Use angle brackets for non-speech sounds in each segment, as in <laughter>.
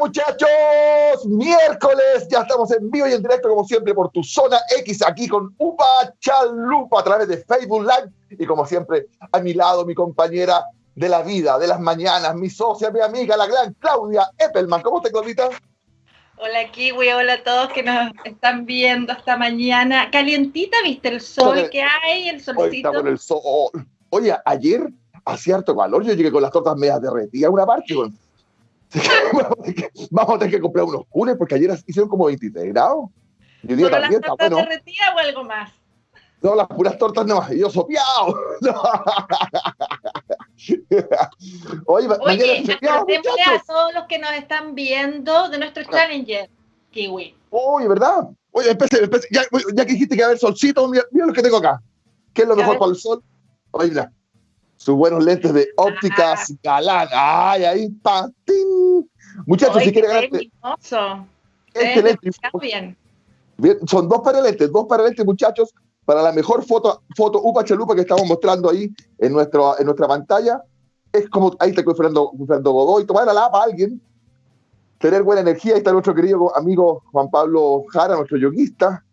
muchachos? Miércoles, ya estamos en vivo y en directo como siempre por tu zona X aquí con Upa Chalupa a través de Facebook Live y como siempre a mi lado mi compañera de la vida, de las mañanas, mi socia, mi amiga, la gran Claudia Eppelman. ¿Cómo estás, Claudita? Hola Kiwi, hola a todos que nos están viendo esta mañana. Calientita, ¿viste el sol que hay? El solcito. Oye, el sol. Oye, ayer hacía harto calor, yo llegué con las tortas medias derretidas a una parte, <laughs> vamos a tener que comprar unos cules porque ayer hicieron como 23 grados. Yo digo, ¿Las tortas bueno. derretidas o algo más? No, las puras tortas no, y yo sopeado. <laughs> Oye, Oye a todos los que nos están viendo de nuestro. Challenger, Kiwi. Oye, ¿verdad? Oye, empecé, empecé. Ya, ya, que dijiste que va a haber solcito, mira, mira, lo que tengo acá. ¿Qué es lo mejor para el sol? Oye, mira, sus buenos lentes de ópticas ah. galán. Ay, ahí está. Muchachos, si quieren ganar. Este lente. Bien. bien. Son dos para lentes, dos para lentes, muchachos, para la mejor foto, foto Upa Chalupa que estamos mostrando ahí en, nuestro, en nuestra pantalla. Es como, ahí está Fernando, Fernando Godoy, tomar la lapa a alguien, tener buena energía. Ahí está nuestro querido amigo Juan Pablo Jara, nuestro yoguista.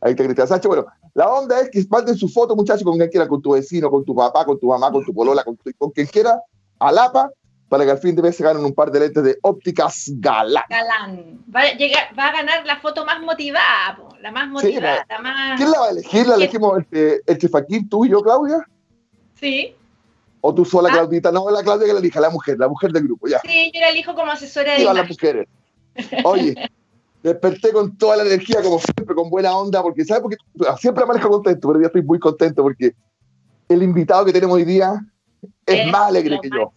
Ahí está Cristian Sánchez. Bueno, la onda es que manden su foto, muchachos, con quien quiera, con tu vecino, con tu papá, con tu mamá, con tu polola, con, con quien quiera, a Lapa, para que al fin de mes se ganen un par de lentes de ópticas Galán. Galán. Va a, llegar, va a ganar la foto más motivada, la más motivada. la, más... ¿Quién la va a elegir? ¿La elegimos el, el Chefaquín, tú y yo, Claudia? Sí. ¿O tú sola, ah. Claudita? No, la Claudia que la elija, la mujer, la mujer del grupo, ya. Sí, yo la elijo como asesora de. las mujeres. Oye, <laughs> desperté con toda la energía, como siempre, con buena onda, porque, ¿sabes? Porque siempre amanezco contento, pero ya estoy muy contento porque el invitado que tenemos hoy día es, más alegre que yo.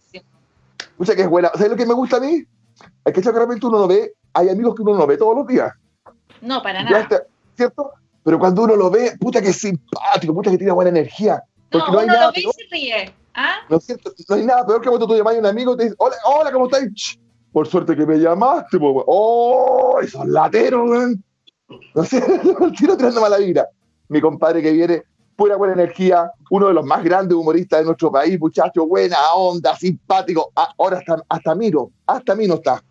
Escucha que es buena. ¿Sabes lo que me gusta a mí? Es que realmente uno no ve, hay amigos que uno no ve todos los días. No, para nada. ¿Cierto? Pero cuando uno lo ve, puta que es simpático, puta que tiene buena energía. Porque no, hay uno nada lo ve y se ríe. ¿Ah? No, es cierto, no hay nada peor que cuando tú llamas a un amigo y te dices, hola, hola, ¿cómo estás? Por suerte que me llamaste, pues, ¡Oh! Esos lateros, weón. No sé, <laughs> el tiro tirando mala vida. Mi compadre que viene, pura buena energía, uno de los más grandes humoristas de nuestro país, muchacho, buena onda, simpático. Ah, ahora hasta, hasta Miro, hasta mí no está.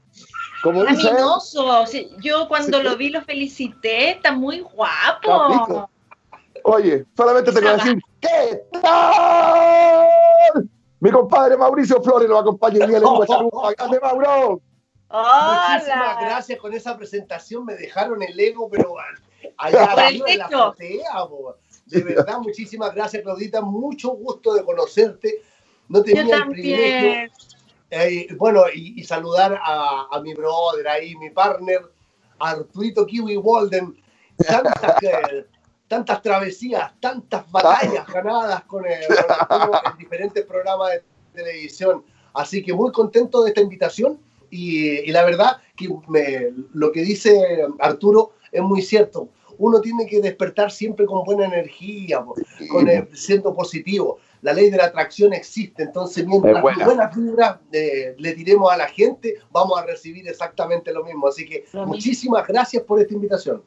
Como dice Yo cuando lo vi lo felicité, está muy guapo. Oye, solamente te quiero decir, ¿qué tal? Mi compadre Mauricio Flores lo acompaña el día de <laughs> ¡Grande, Mauro! Muchísimas gracias con esa presentación. Me dejaron el ego, pero allá arriba de la azotea, De verdad, muchísimas gracias, Claudita. Mucho gusto de conocerte. No tenía el privilegio. Eh, bueno, y, saludar a, mi brother ahí, mi partner, Arturito Kiwi Walden. Tantas, <laughs> tantas travesías, tantas batallas ganadas con, el, en diferentes programas de televisión. Así que muy contento de esta invitación y, la verdad que lo que dice Arturo es muy cierto. Uno tiene que despertar siempre con buena energía, con siendo positivo. La ley de la atracción existe, entonces mientras buena. buenas vibras eh, le tiremos a la gente, vamos a recibir exactamente lo mismo. Así que muchísimas gracias por esta invitación.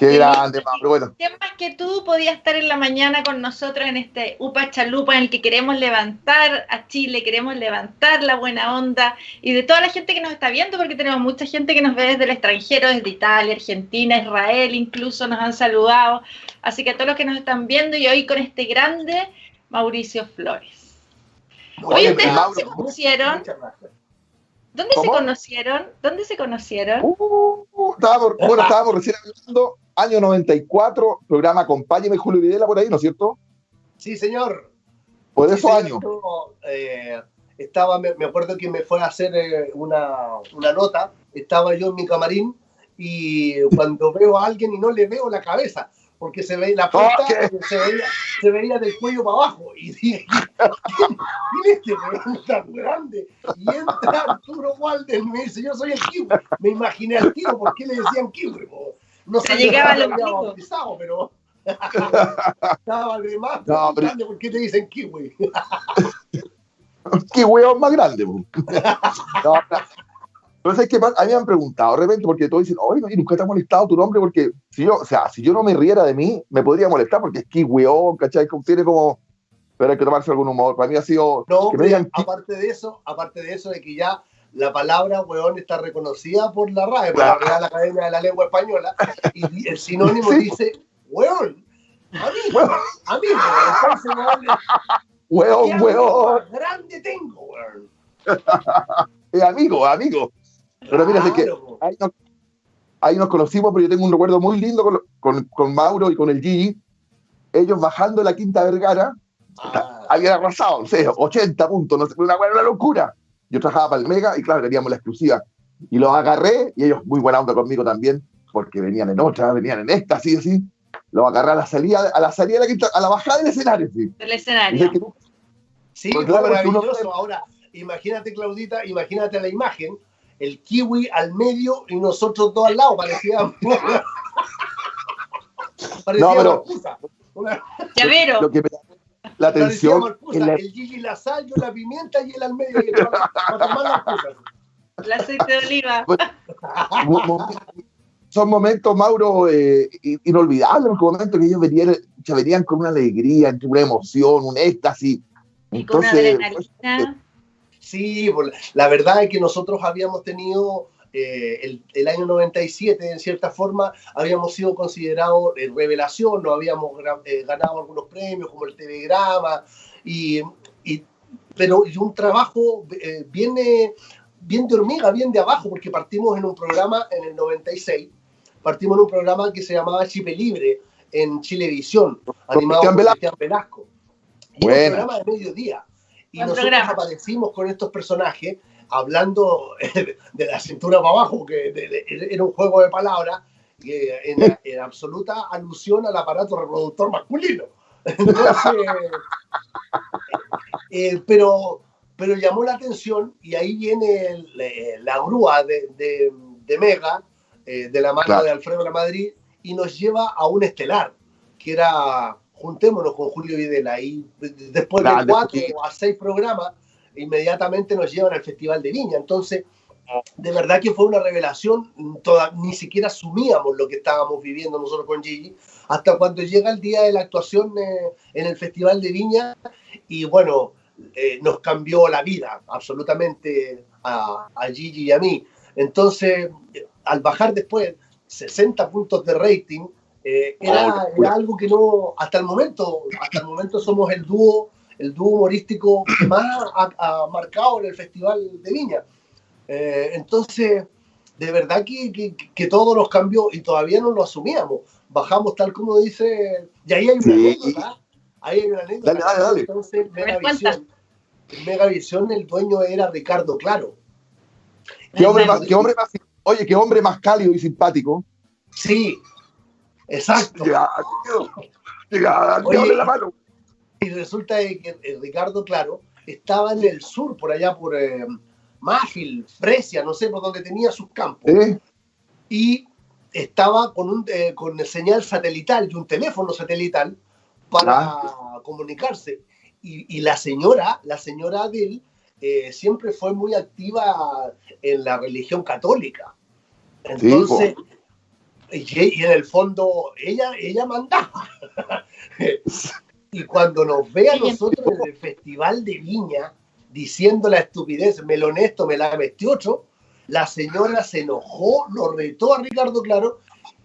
Qué grande, Pablo. Bueno. más que tú podías estar en la mañana con nosotros en este UPA Chalupa en el que queremos levantar a Chile, queremos levantar la buena onda y de toda la gente que nos está viendo, porque tenemos mucha gente que nos ve desde el extranjero, desde Italia, Argentina, Israel, incluso nos han saludado. Así que a todos los que nos están viendo y hoy con este grande Mauricio Flores. Hoy ustedes se conocieron. ¿Dónde se conocieron? ¿Dónde se conocieron? Uh, bueno, estábamos recién hablando año 94, programa Acompáñeme Julio Videla por ahí, ¿no es cierto? Sí, señor. Por esos años. Eh, estaba, me, acuerdo que me fue a hacer eh, una, una, nota, estaba yo en mi camarín y cuando <laughs> veo a alguien y no le veo la cabeza, porque se veía la punta, se, veía, se veía del cuello para abajo. Y dije, <laughs> ¿quién este weón tan grande? Y entra Arturo Walden y me dice, yo soy el kiwi. Me imaginé al tío, ¿por qué le decían kiwi? No se llegaba al bautizado, pero <laughs> estaba de más no, grande, ¿por qué te dicen kiwi? <laughs> kiwi es más grande. <laughs> No, pero es que a mí me han preguntado de repente, porque todos dicen, oye, nunca te ha molestado tu nombre, porque si yo, o sea, si yo no me riera de mí, me podría molestar, porque es kiwión, ¿cachai? Tiene como, pero hay que tomarse algún humor. Para mí ha sido... No, aparte de eso, aparte de eso, de que ya la palabra weón está reconocida por la RAE, por la Real Academia de la Lengua Española, y el sinónimo dice weón. Amigo, amigo. weón, weón. grande tengo, weón. es <laughs> amigo, amigo. Pero mira, es que ahí nos, conocimos, pero yo tengo un recuerdo muy lindo con, con, con Mauro y con el Gigi. Ellos bajando la Quinta Vergara, ah. habían arrasado, no sé, 80 puntos, no sé, una, una locura. Yo trabajaba para el Mega y claro, teníamos la exclusiva. Y los agarré, y ellos muy buena onda conmigo también, porque venían en otra, venían en esta, así, así. Los agarré a la salida, a la salida de la quinta, a la bajada del escenario, sí. Del escenario. Sí, fue maravilloso. Ahora, imagínate, Claudita, imagínate la imagen, el kiwi al medio y nosotros dos al lado, parecía... <laughs> parecía no, pero... Una... Llavero. Lo que la atención. El Gigi la sal, yo la pimienta y él al medio. Y para, tomar las cosas. El aceite de oliva. son momentos, Mauro, eh, inolvidables, momentos que ellos venían, se venían con una alegría, una emoción, un éxtasis. Y con una adrenalina. Sí, la verdad es que nosotros habíamos tenido eh, el, año 97, en cierta forma, habíamos sido considerados en revelación, no habíamos eh, ganado algunos premios como el Telegrama, y, y pero y un trabajo eh, viene bien de hormiga, bien de abajo, porque partimos en un programa en el 96, partimos en un programa que se llamaba Chipe Libre en Chilevisión, animado por Cristian Velasco. Y un programa de mediodía. Y nosotros aparecimos con estos personajes hablando <laughs> de la cintura para abajo, que era un juego de palabras, en, en, absoluta alusión al aparato reproductor masculino. <laughs> Eh, pero, pero llamó la atención y ahí viene la grúa de, de, Mega, eh, de la mano de Alfredo La Madrid, y nos lleva a un estelar, que era Juntémonos con Julio Videla. Y después de cuatro a seis programas, inmediatamente nos llevan al Festival de Viña. Entonces, de verdad que fue una revelación, toda, ni siquiera asumíamos lo que estábamos viviendo nosotros con Gigi, hasta cuando llega el día de la actuación eh, en el Festival de Viña y bueno, eh, nos cambió la vida absolutamente a, Gigi y a mí. Entonces, al bajar después 60 puntos de rating, eh, era, era, algo que no, hasta el momento, hasta el momento somos el dúo el dúo humorístico que más ha, marcado en el Festival de Viña. Eh, entonces, de verdad que, que, todo nos cambió y todavía no lo asumíamos. Bajamos tal como dice, y ahí hay una anécdota. Ahí hay una anécdota. Dale, dale, dale. Entonces, Megavisión, en Megavisión el dueño era Ricardo Claro. ¿Qué hombre, más, qué hombre más, oye, qué hombre más cálido y simpático. Sí, exacto. Llega, llega, llega, la mano. Y resulta que eh, Ricardo, claro, estaba en el sur, por allá por eh, Mágil, Fresia, no sé, por donde tenía sus campos. Y estaba con, un, eh, con señal satelital y un teléfono satelital para comunicarse. Y, la señora, la señora Adel, siempre fue muy activa en la religión católica. Entonces, y, en el fondo, ella, ella mandaba. <laughs> Y cuando nos ve a nosotros en el Festival de Viña diciendo la estupidez, me lo honesto, me la 28, la señora se enojó, lo retó a Ricardo Claro,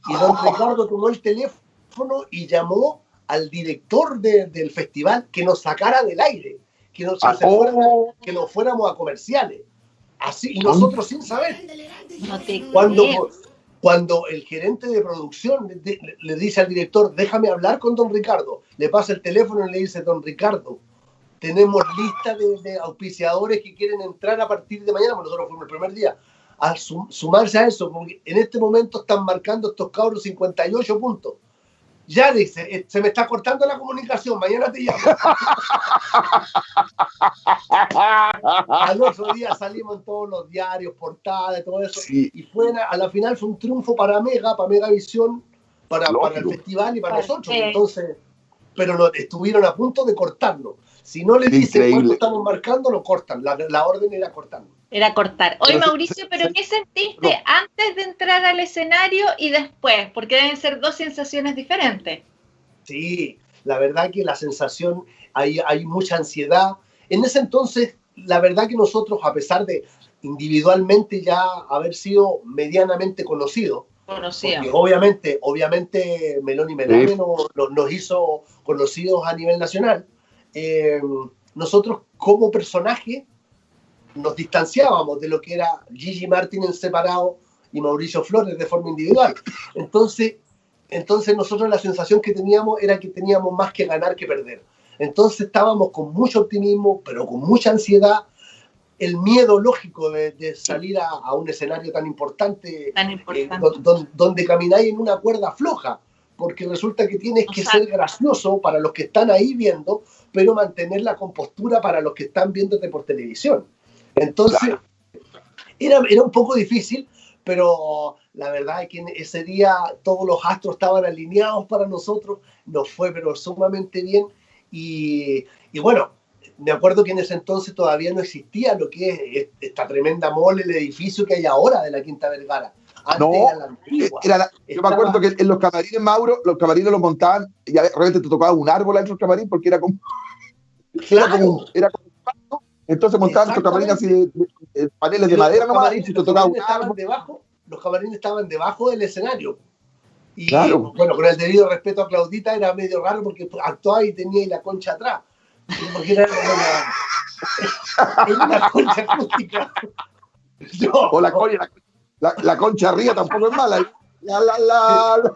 y don Ricardo tomó el teléfono y llamó al director del festival que nos sacara del aire, que nos, ah, oh. que nos fuéramos a comerciales. Así, y nosotros sin saber. cuando, cuando el gerente de producción le, dice al director, déjame hablar con don Ricardo, le pasa el teléfono y le dice, don Ricardo, tenemos lista de, auspiciadores que quieren entrar a partir de mañana, porque nosotros fuimos el primer día, a sumarse a eso, porque en este momento están marcando estos cabros 58 puntos ya dice, eh, se me está cortando la comunicación, mañana te llamo. <laughs> Al otro día salimos en todos los diarios, portadas, todo eso. Y fue, a la final fue un triunfo para Mega, para Megavisión, para, para el festival y para nosotros. Entonces, pero no, estuvieron a punto de cortarlo. Si no le dicen cuánto estamos marcando, lo cortan. La, la orden era cortarlo. Era cortar. Oye, Mauricio, ¿pero qué sentiste antes de entrar al escenario y después? Porque deben ser dos sensaciones diferentes. Sí, la verdad que la sensación, hay, hay mucha ansiedad. En ese entonces, la verdad que nosotros, a pesar de, individualmente ya haber sido medianamente conocido. Conocido. Porque obviamente, obviamente Meloni Melame nos, hizo conocidos a nivel nacional. Eh, nosotros como personaje nos distanciábamos de lo que era Gigi Martin en separado y Mauricio Flores de forma individual. Entonces, entonces nosotros la sensación que teníamos era que teníamos más que ganar que perder. Entonces estábamos con mucho optimismo, pero con mucha ansiedad, el miedo lógico de, salir a, un escenario tan importante, eh, donde, camináis en una cuerda floja, porque resulta que tienes que ser gracioso para los que están ahí viendo, pero mantener la compostura para los que están viéndote por televisión. Entonces, era, era un poco difícil, pero la verdad es que ese día todos los astros estaban alineados para nosotros, nos fue pero sumamente bien y, y bueno, me acuerdo que en ese entonces todavía no existía lo que es esta tremenda mole, el edificio que hay ahora de la Quinta Vergara. Antes no, era la antigua. yo me acuerdo que en los camarines, Mauro, los camarines los montaban y realmente te tocaba un árbol dentro del camarín porque era como. <laughs> Claro. Era como, era como entonces montaban los camarines así de, paneles de madera nomás y te tocaba un árbol. Debajo, los camarines estaban debajo del escenario. Y claro. bueno, con el debido respeto a Claudita era medio raro porque actuaba y tenía ahí la concha atrás. Porque era una, <laughs> una concha acústica. o la, concha, la, la, concha arriba tampoco es mala. La, la, la,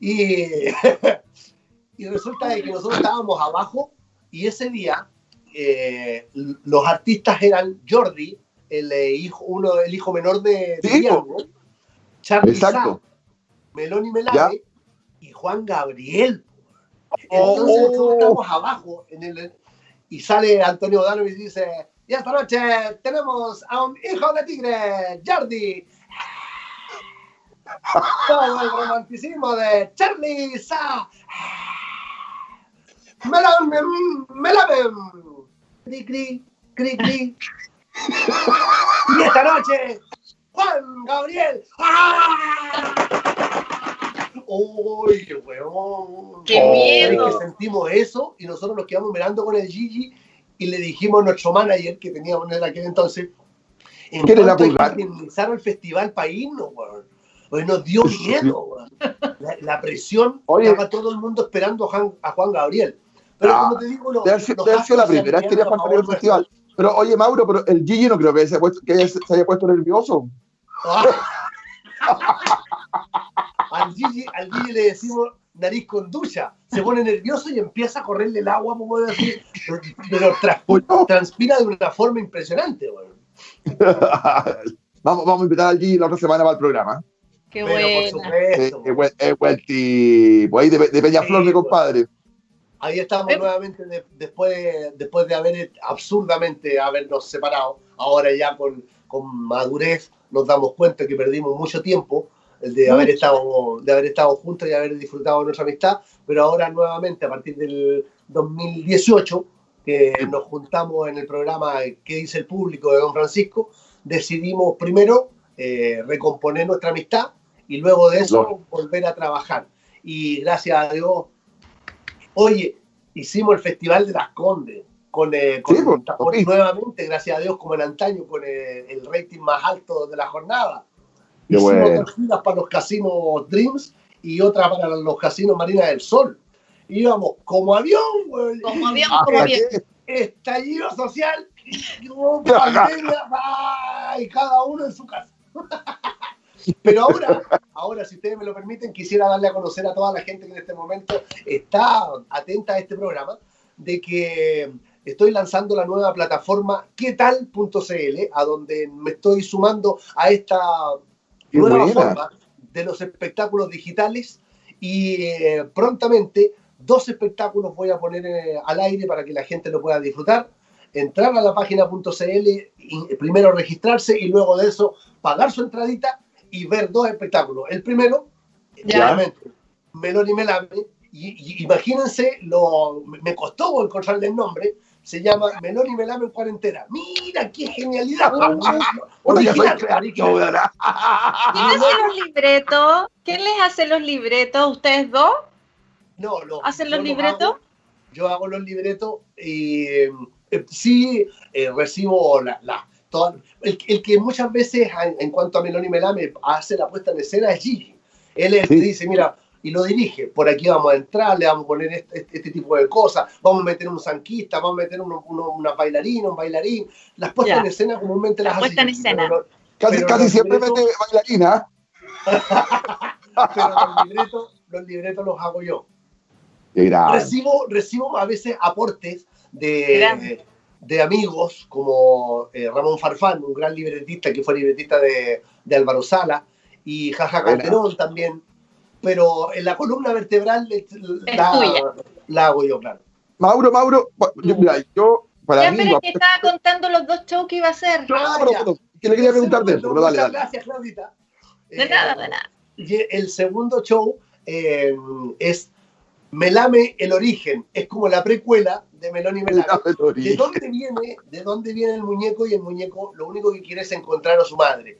y, <laughs> y resulta que nosotros estábamos abajo y ese día eh, los artistas eran Jordi, el eh, hijo, uno, el hijo menor de, de Charlie Exacto. Meloni Melade y Juan Gabriel. Entonces nosotros estamos abajo en el, y sale Antonio Dano y dice, y esta noche tenemos a un hijo de tigre, Jordi. <laughs> Todo el romanticismo de Charlie Sa. Melon, melon, cri, cri, cri, cri. y esta noche, Juan Gabriel. ¡Uy, weón! ¡Qué miedo! Que sentimos eso y nosotros nos quedamos mirando con el Gigi y le dijimos a nuestro manager que teníamos en aquel entonces, en ¿Qué cuanto a el festival para irnos, weón. Pues nos dio miedo, la, la, presión, Oye. estaba todo el mundo esperando a Juan, a Juan Gabriel. Pero ah, como te digo, no. Debe sido la primera vez que el festival. Pero oye, Mauro, pero el Gigi no creo que se, que se haya puesto nervioso. <laughs> al, Gigi, al Gigi le decimos nariz con ducha. Se pone nervioso y empieza a correrle el agua, como decir, pero transpira de una forma impresionante. <laughs> vamos, vamos a invitar al Gigi la otra semana para el programa. Qué bueno. Por supuesto. tipo. Ahí de, de Peñaflor, mi compadre. Ahí estamos nuevamente después, después de haber absurdamente habernos separado. Ahora ya con, con, madurez nos damos cuenta que perdimos mucho tiempo de haber, estado, de haber estado juntos y haber disfrutado de nuestra amistad, pero ahora nuevamente a partir del 2018, que nos juntamos en el programa ¿Qué dice el público de Don Francisco? Decidimos primero eh, recomponer nuestra amistad y luego de eso volver a trabajar. Y gracias a Dios Oye, hicimos el Festival de las Condes, con, eh, pues, nuevamente, gracias a Dios, como en antaño, con eh, el rating más alto de la jornada. hicimos dos filas para los casinos Dreams y otra para los casinos Marina del Sol. Íbamos como avión, güey. Como avión, como avión. Estallido social, pandemia, <laughs> y cada uno en su casa. Pero ahora, ahora, si ustedes me lo permiten, quisiera darle a conocer a toda la gente que en este momento está atenta a este programa, de que estoy lanzando la nueva plataforma quetal.cl, a donde me estoy sumando a esta nueva forma de los espectáculos digitales y eh, prontamente dos espectáculos voy a poner eh, al aire para que la gente lo pueda disfrutar. Entrar a la página.cl, primero registrarse y luego de eso pagar su entradita y ver dos espectáculos. El primero, claramente, Meloni Melame, y, imagínense, lo, me costó encontrarle el nombre, se llama Meloni Melame en cuarentena. ¡Mira qué genialidad! <laughs> Original, <laughs> ¿Quién hace los libretos? ¿Quién les hace los libretos? ¿Ustedes dos? No, no. ¿Hacen los libretos? yo hago los libretos y eh, sí eh, recibo la, el, que muchas veces, en, cuanto a Meloni Melame, hace la puesta en escena es Gigi. Él dice, mira, y lo dirige, por aquí vamos a entrar, le vamos a poner este, este, este tipo de cosas, vamos a meter un zanquista, vamos a meter una bailarina, un bailarín. Las puestas en escena comúnmente las, las en escena. casi, casi siempre mete bailarina. <laughs> pero los libretos, los libretos los hago yo. Recibo, recibo a veces aportes de, de amigos como eh, Ramón Farfán, un gran libretista que fue libretista de, de Álvaro Sala, y Jaja Calderón también, pero en la columna vertebral la, la, hago yo, claro. Mauro, Mauro, yo, mira, yo para ya, pero que estaba contando los dos shows que iba a hacer. Claro, ah, que le quería preguntar de eso, dale, dale. Gracias, Claudita. De nada, de nada. El segundo show eh, es Melame el origen, es como la precuela de Melón y Melame. ¿De dónde, viene, ¿De dónde viene el muñeco? Y el muñeco lo único que quiere es encontrar a su madre.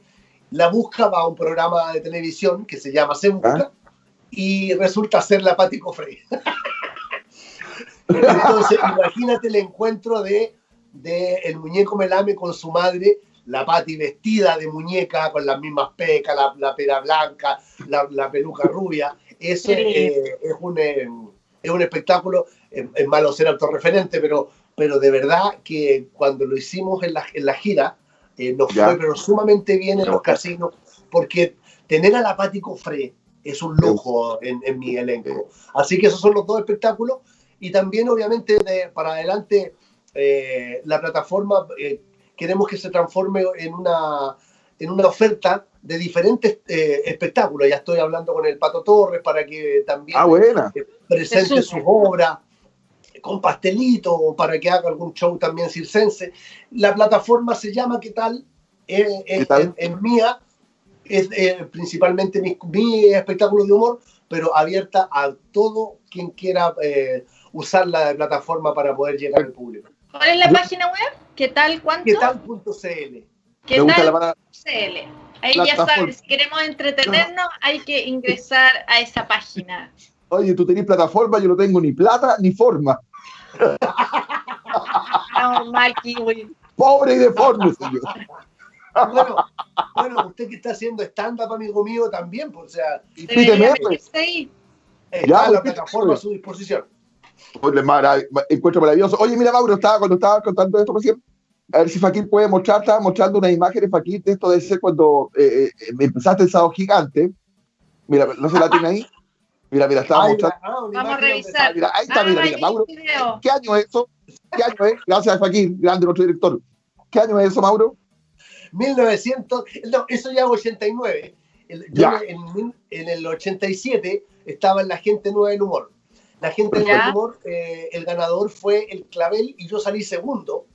La busca, va a un programa de televisión que se llama Se Busca ¿Ah? y resulta ser la Pati Cofre. <laughs> Entonces, imagínate el encuentro de, de, el muñeco Melame con su madre, la Pati vestida de muñeca, con las mismas pecas, la, la pera blanca, la, la peluca rubia eso eh, es, un, eh, es un espectáculo, es, malo ser autorreferente, pero, pero de verdad que cuando lo hicimos en la, en la gira, eh, nos fue pero sumamente bien en los casinos, porque tener a la Pati Cofré es un lujo en, en, mi elenco. Así que esos son los dos espectáculos. Y también, obviamente, de, para adelante, la plataforma queremos que se transforme en una, en una oferta de diferentes eh, espectáculos. Ya estoy hablando con el Pato Torres para que también ah, eh, presente sus obras con pastelito para que haga algún show también circense. La plataforma se llama ¿Qué tal? Eh, es, mía, es principalmente mi, mi, espectáculo de humor, pero abierta a todo quien quiera usar la plataforma para poder llegar al público. ¿Cuál es la página web? ¿Qué tal? ¿Cuánto? ¿Qué tal.cl? ¿Qué tal.cl? Ahí ya saben, si queremos entretenernos, hay que ingresar a esa página. Oye, tú tenés plataforma, yo no tengo ni plata ni forma. mal, kiwi. Pobre y deforme, señor. Bueno, bueno, usted que está haciendo stand-up, amigo mío, también, pues, o sea, pues. está la plataforma a su disposición. encuentro maravilloso. Oye, mira, Mauro, estaba, cuando estaba contando esto recién, a ver si Fakir puede mostrar, estaba mostrando una imagen de Fakir de esto de ser cuando eh, eh, me empezaste el sábado gigante. Mira, no se la tiene ahí. Mira, mira, estaba mostrando. Vamos a revisar. Mira, ahí está, mira, mira, Mauro. ¿Qué año es eso? ¿Qué año es? Gracias, Fakir, grande nuestro director. ¿Qué año es eso, Mauro? 1900, no, eso ya es 89. yo En, en, el 87 estaba en la gente nueva del humor. La gente nueva del humor, eh, el ganador fue el Clavel y yo salí segundo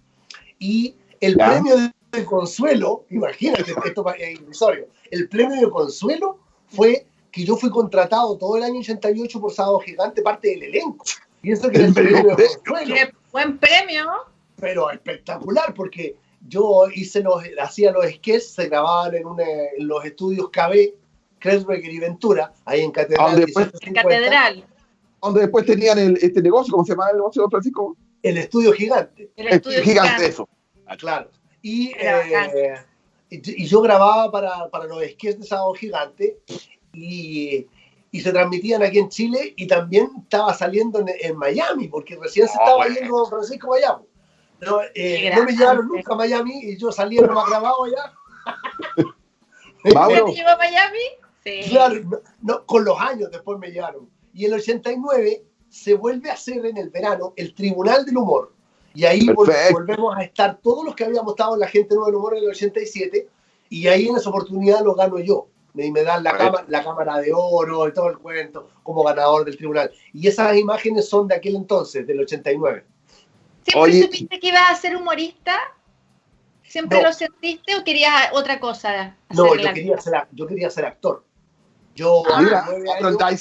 y el premio de consuelo, imagínate, <laughs> esto es irrisorio, el premio de consuelo fue que yo fui contratado todo el año 88 por Sábado Gigante, parte del elenco. Y eso que el premio de consuelo. Qué buen premio. Pero espectacular, porque yo hice los, hacía los sketches, se grababan en, en los estudios KB, Kresberger y Ventura, ahí en Catedral. Después, en Catedral. Donde después tenían el, este negocio, ¿cómo se llama el negocio, Francisco? El estudio gigante. El estudio gigante, eso. Ah, claro. Y, eh, y, yo grababa para, para los sketches de Sábado Gigante y, y, se transmitían aquí en Chile y también estaba saliendo en, en Miami, porque recién se estaba yendo Francisco Miami. No, eh, no me llevaron nunca a Miami y yo salía más grabado allá. <laughs> ¿Te llevó a Miami? Sí. Claro, no, con los años después me llevaron. Y el 89 se vuelve a hacer en el verano el Tribunal del Humor. Y ahí volvemos a estar todos los que habíamos estado en la gente nueva del humor en el 87, y ahí en esa oportunidad lo gano yo. Y me dan la, cámara, la cámara de oro y todo el cuento como ganador del tribunal. Y esas imágenes son de aquel entonces, del 89. ¿Siempre supiste que ibas a ser humorista? ¿Siempre lo sentiste o querías otra cosa? No, yo quería, ser, yo quería ser actor. Yo ah, andaba, ahí,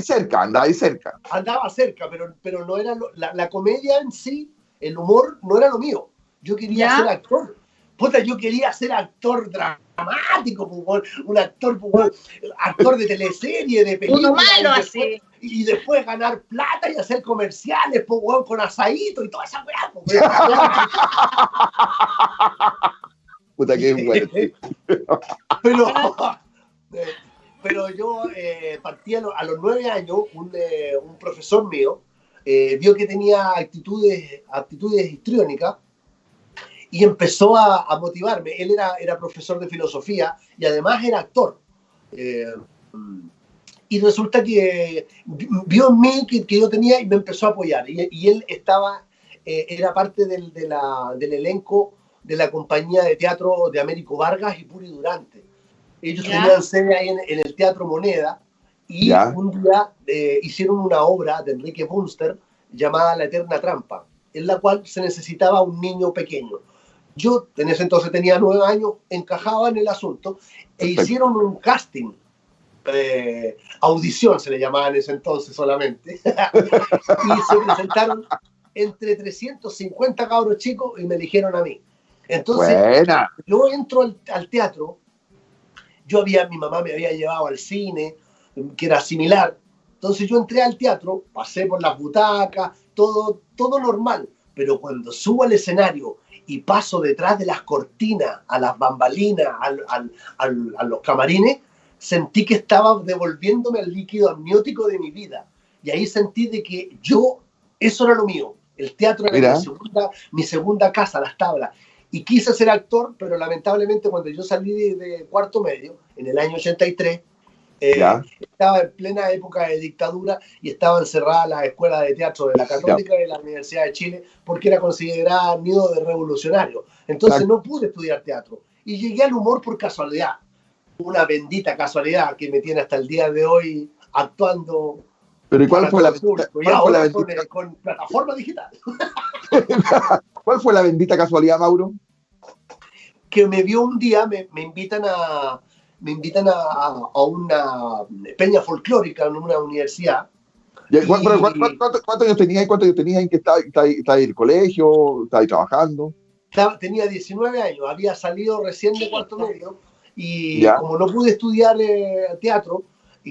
cerca, andaba ahí cerca. Andaba cerca, pero, pero no era la, la, comedia en sí, el humor no era lo mío. Yo quería ser actor. Puta, yo quería ser actor dramático, un actor, actor de teleserie, de película. Uno malo así. Y después ganar plata y hacer comerciales, con asadito y toda esa weá. <laughs> Puta que bueno. <laughs> pero, <laughs> eh, pero yo eh, partí a, los nueve años, un, eh, un profesor mío vio que tenía actitudes, actitudes histriónicas y empezó a, motivarme. Él era, era profesor de filosofía y además era actor. y resulta que vio en mí que, que, yo tenía y me empezó a apoyar. Y, y él estaba, era parte del, de la, del elenco de la compañía de teatro de Américo Vargas y Puri Durante. Ellos tenían sede ahí en, el Teatro Moneda y un día eh, hicieron una obra de Enrique Bunster llamada La Eterna Trampa, en la cual se necesitaba un niño pequeño. Yo en ese entonces tenía nueve años, encajaba en el asunto e hicieron un casting, eh, audición se le llamaba en ese entonces solamente, <laughs> y se presentaron entre 350 cabros chicos y me eligieron a mí. Entonces, yo entro al, teatro, yo había, mi mamá me había llevado al cine, que era similar. Entonces yo entré al teatro, pasé por las butacas, todo, todo normal. Pero cuando subo al escenario y paso detrás de las cortinas, a las bambalinas, a los camarines, sentí que estaba devolviéndome el líquido amniótico de mi vida. Y ahí sentí de que yo, eso era lo mío. El teatro era mi segunda, mi segunda casa, las tablas y quise ser actor, pero lamentablemente cuando yo salí de, cuarto medio, en el año 83, eh, estaba en plena época de dictadura y estaba encerrada la escuela de teatro de la Católica y de la Universidad de Chile porque era considerada nido de revolucionario. Entonces no pude estudiar teatro y llegué al humor por casualidad. Una bendita casualidad que me tiene hasta el día de hoy actuando. Pero ¿y cuál fue la, bendita? con plataforma digital. <laughs> ¿Cuál fue la bendita casualidad, Mauro? Que me vio un día, me, me invitan a me invitan a, a, una peña folclórica en una universidad. ¿Cuántos años tenías y cuántos años tenías en que estaba, en el colegio, estaba trabajando? tenía 19 años, había salido recién de cuarto medio y como no pude estudiar eh, teatro,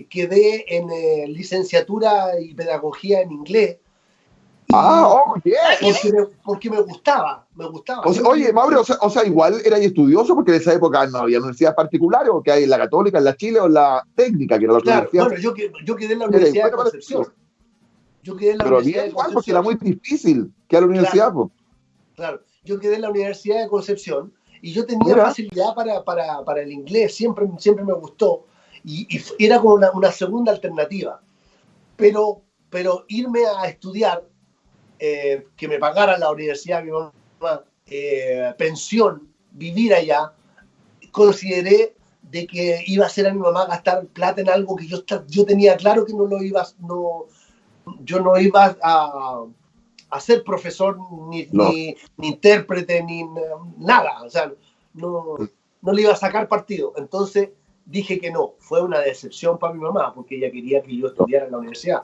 quedé en eh, licenciatura y pedagogía en inglés Ah, oh, porque, me, gustaba, me gustaba. oye, Mauro, o sea, igual era estudioso porque en esa época no había universidades particulares, o que hay en la Católica, en la Chile o en la Técnica, que era la claro, Bueno, yo, yo quedé en la Universidad de Concepción. Yo quedé en la Pero Universidad igual, porque era muy difícil que a la universidad. Claro, claro, yo quedé en la Universidad de Concepción y yo tenía facilidad para, para, para, el inglés, siempre, siempre me gustó y, y era como una, una, segunda alternativa. Pero, pero irme a estudiar eh, que me pagara la universidad, mi mamá, eh, pensión, vivir allá, consideré de que iba a ser a mi mamá gastar plata en algo que yo, yo tenía claro que no lo iba, no, yo no iba a, a ser profesor, ni, ni, intérprete, ni nada, o sea, no, no le iba a sacar partido. Entonces dije que no, fue una decepción para mi mamá, porque ella quería que yo estudiara en la universidad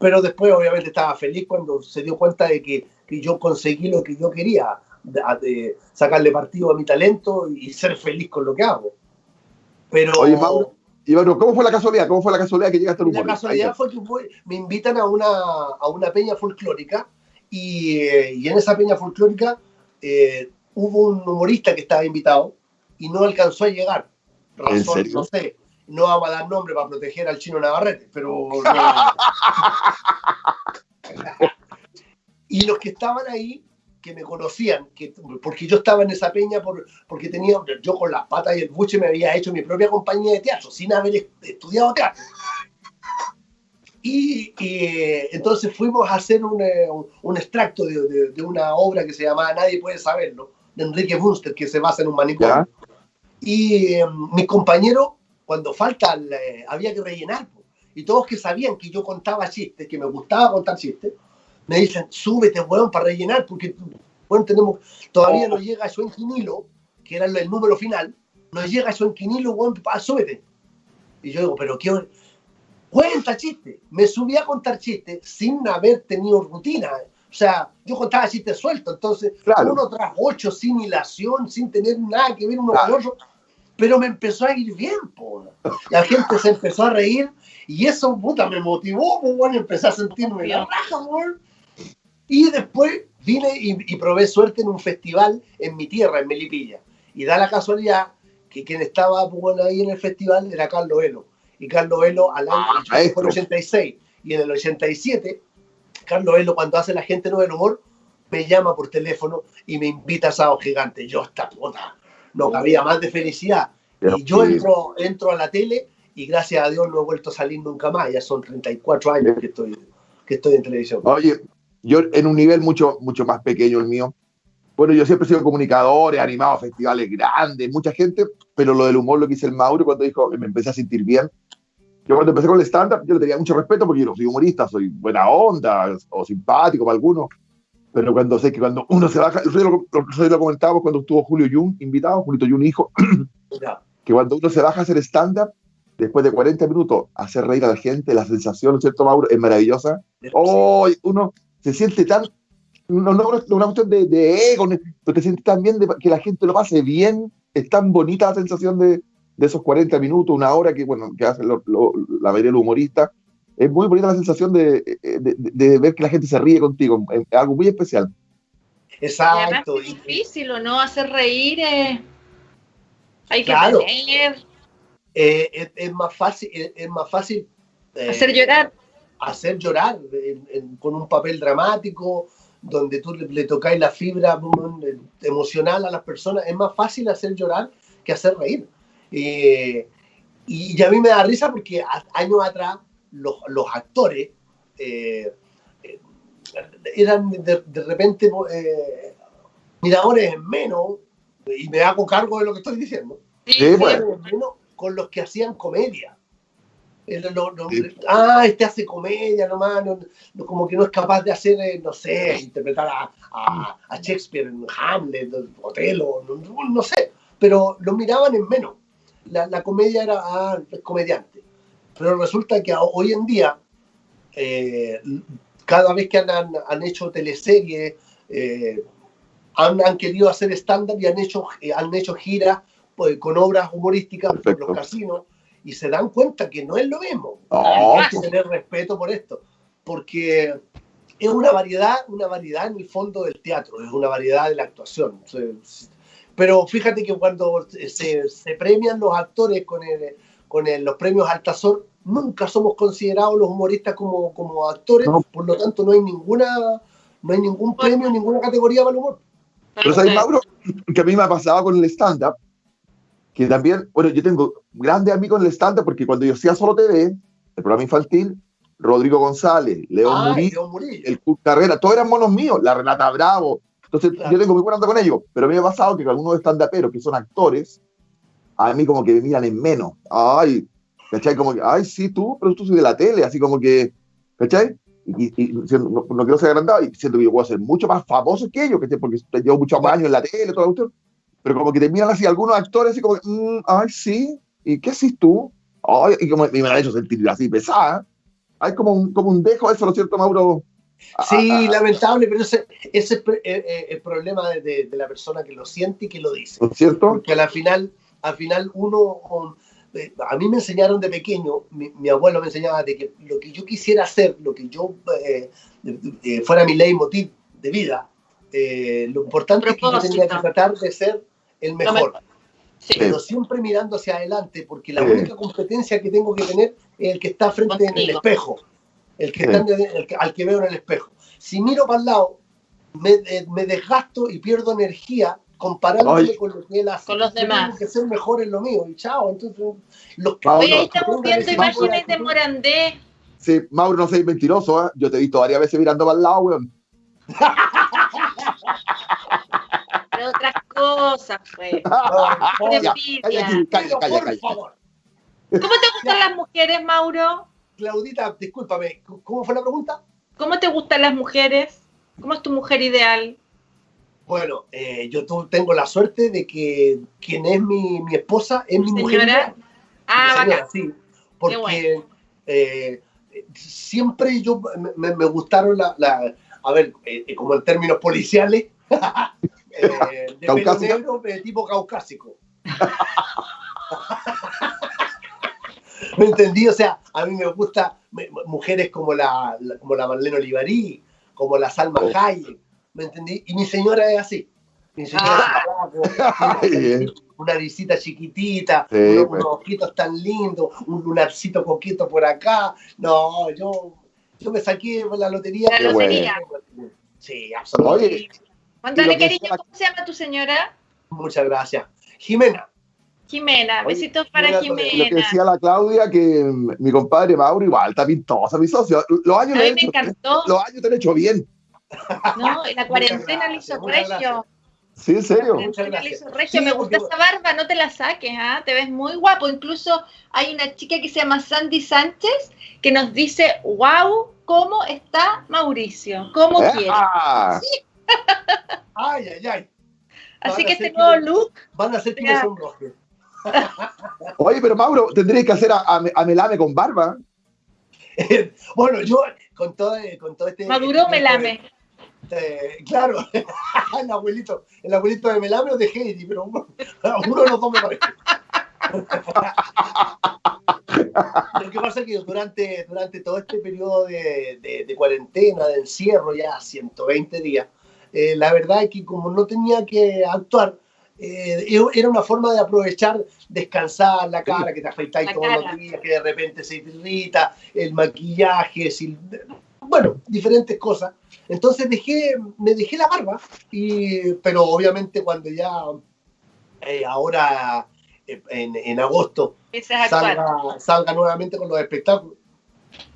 pero después obviamente estaba feliz cuando se dio cuenta de que, que yo conseguí lo que yo quería, de, sacarle partido a mi talento y ser feliz con lo que hago. Pero, Oye, Mauro, y ¿cómo fue la casualidad? ¿Cómo fue la casualidad que llegaste al humor? La casualidad fue que me invitan a una, a una peña folclórica y, y, en esa peña folclórica eh, hubo un humorista que estaba invitado y no alcanzó a llegar. Razón, no sé, no vamos a dar nombre para proteger al chino Navarrete, pero... <laughs> y los que estaban ahí, que me conocían, que, porque yo estaba en esa peña, por, porque tenía, yo con las patas y el buche me había hecho mi propia compañía de teatro, sin haber estudiado teatro. Y, entonces fuimos a hacer un, eh, un extracto de, de, una obra que se llamaba Nadie puede saberlo, de Enrique Bunster, que se basa en un manicomio. Y eh, mi compañero cuando falta, había que rellenar. Y todos que sabían que yo contaba chistes, que me gustaba contar chistes, me dicen, súbete, weón, para rellenar, porque bueno, tenemos, todavía no llega eso en quinilo, que era el, número final, no llega eso en quinilo, weón, súbete. Y yo digo, pero qué cuenta chistes. Me subí a contar chistes sin haber tenido rutina. O sea, yo contaba chistes sueltos, entonces uno tras ocho, sin hilación, sin tener nada que ver uno con otro pero me empezó a ir bien, po. La gente se empezó a reír y eso, puta, me motivó, pues, bueno, empecé a sentirme la raja. Y después vine y, probé suerte en un festival en mi tierra, en Melipilla. Y da la casualidad que quien estaba bueno, ahí en el festival era Carlos Elo. Y Carlos Elo al año ah, fue el 86 y en el 87, Carlos Elo cuando hace la gente no del humor, me llama por teléfono y me invita a Sábado Gigante. Yo esta puta, no cabía más de felicidad. y yo entro, entro a la tele y gracias a Dios no he vuelto a salir nunca más. Ya son 34 años que estoy, que estoy en televisión. Oye, yo en un nivel mucho, mucho más pequeño el mío, bueno, yo siempre he sido comunicador, he animado festivales grandes, mucha gente, pero lo del humor lo que hice el Mauro cuando dijo que me empecé a sentir bien. Yo cuando empecé con el stand-up, yo le tenía mucho respeto porque yo no soy humorista, soy buena onda o simpático para algunos, pero cuando sé que cuando uno se baja, lo, lo comentábamos cuando estuvo Julio Jung invitado, Julio Jung hijo, <coughs> que cuando uno se baja a hacer stand-up, después de 40 minutos, hacer reír a la gente, la sensación, ¿cierto, Mauro? Es maravillosa. Oh, uno se siente tan no, no, una cuestión de, de, ego, pero te sientes también de que la gente lo pase bien. Es tan bonita la sensación de, de esos 40 minutos, una hora que, bueno, que hacen la mayoría de los humoristas. Es muy bonita la sensación de, de, ver que la gente se ríe contigo. Es algo muy especial. Exacto. es difícil, ¿o no? Hacer reír hay que claro. Eh, es, más fácil, es, más fácil eh, hacer llorar. Hacer llorar con un papel dramático, donde tú le, tocáis la fibra emocional a las personas, es más fácil hacer llorar que hacer reír. Eh, y, a mí me da risa porque años atrás los, los actores eh, eh, eran de, repente miradores en menos, y me hago cargo de lo que estoy diciendo, sí, con los que hacían comedia ah, este hace comedia nomás, como que no es capaz de hacer, eh, no sé, interpretar a, a, Shakespeare en Hamlet, Otelo, no, no, sé, pero lo miraban en menos. La, la comedia era ah, comediante. Pero resulta que hoy en día, eh, cada vez que han, han, hecho teleseries, eh, han, han, querido hacer estándar y han hecho, han hecho giras pues, con obras humorísticas por los casinos y se dan cuenta que no es lo mismo. Hay que tener respeto por esto, porque es una variedad, una variedad en el fondo del teatro, es una variedad de la actuación. Pero fíjate que cuando se, se premian los actores con, el, con los premios Altazor, nunca somos considerados los humoristas como, como actores, por lo tanto no hay ninguna no hay ningún premio, ninguna categoría para el humor. Pero sabes, Mauro, que a mí me ha pasado con el stand-up, que también, bueno, yo tengo grandes amigos en el stand porque cuando yo hacía solo TV, el programa infantil, Rodrigo González, León, Murillo, el Kurt Carrera, todos eran monos míos, la Renata Bravo. Entonces, yo tengo muy buena onda con ellos, pero a mí me ha pasado que algunos stand-uperos que son actores, a mí como que me miran en menos. Ay, ¿cachai? Como que, ay, sí, tú, pero tú soy de la tele, así como que, ¿cachai? Y, no, quiero ser agrandado y siento que yo puedo ser mucho más famoso que ellos, ¿cachai? Porque llevo muchos años en la tele, todo esto pero como que te miran así algunos actores y como que, mm, ay, sí, ¿y qué haces tú? Ay, y como me han hecho sentir así pesada. Hay como un, como un dejo eso, ¿no es cierto, Mauro? Sí, lamentable, pero ese, ese es eh, el, problema de, de, la persona que lo siente y que lo dice. ¿No es cierto? Porque al final, al final uno, eh, a mí me enseñaron de pequeño, mi, abuelo me enseñaba de que lo que yo quisiera hacer, lo que yo fuera mi leitmotiv de vida, lo importante es que yo tenía que tratar de ser el mejor. Pero siempre mirando hacia adelante, porque la única competencia que tengo que tener es el que está frente en el espejo, el que está al que veo en el espejo. Si miro para el lado, me, eh, me desgasto y pierdo energía comparándome con lo que él hace. Con los demás. Tengo que ser mejor en lo mío. Y chao, entonces los que Oye, ahí estamos viendo imágenes de Morandé. Sí, Mauro, no seas mentiroso, ¿eh? Yo te he visto varias veces mirando para el lado, weón. <laughs> otras cosas, pues. ¿Cómo te gustan las mujeres, Mauro? Claudita, discúlpame, ¿cómo fue la pregunta? ¿Cómo te gustan las mujeres? ¿Cómo es tu mujer ideal? Bueno, eh, yo tengo la suerte de que quien es mi, mi esposa es mi mujer. Ideal. Ah, señora, sí. Porque eh, siempre yo me, me gustaron la, la, a ver, eh, como en términos policiales, <laughs> Eh, de negro, de tipo caucásico. <laughs> ¿Me entendí? O sea, a mí me gusta mujeres como la, como la Marlene Olivarí, como la Salma oh. Hayek, ¿me entendí? Y mi señora es así. Mi señora ah. <laughs> una risita chiquitita, unos, pues. ojitos tan lindos, un lunarcito coqueto por acá. No, yo, yo me saqué la lotería. La lotería. Sí, absolutamente. Cariño, ¿cómo se llama tu señora? Muchas gracias. Jimena. Jimena, besitos para Jimena. Lo que decía la Claudia, que mi compadre Mauro igual está pintosa, mi socio. Los años, A mí me encantó. los años te han hecho bien. No, en la cuarentena le hizo regio. Sí, en serio. me gusta esa barba, no te la saques, ¿ah? te ves muy guapo. Incluso hay una chica que se llama Sandy Sánchez que nos dice, wow, ¿cómo está Mauricio? ¿Cómo ¿Eh? quiere? Ah. Sí. <laughs> Ay, ay, ay. Así que este nuevo look. Van a ser que me sonroje. <laughs> Oye, pero Mauro, tendrías que hacer a, a, Melame con barba. <laughs> bueno, yo con todo, con todo este. Maduro este, Melame. Eh, claro, <laughs> el abuelito, el abuelito de Melame o de Heidi, pero uno, uno de los dos me parece. Lo que pasa es que durante, durante todo este periodo de, de, cuarentena, de encierro, ya 120 días, eh, la verdad es que como no tenía que actuar, eh, era una forma de aprovechar, descansar la cara, que te afeitáis todos los días, que de repente se irrita, el maquillaje, bueno, diferentes cosas. Entonces dejé, me dejé la barba, y, pero obviamente cuando ya, eh, ahora en, en agosto, salga, salga, nuevamente con los espectáculos,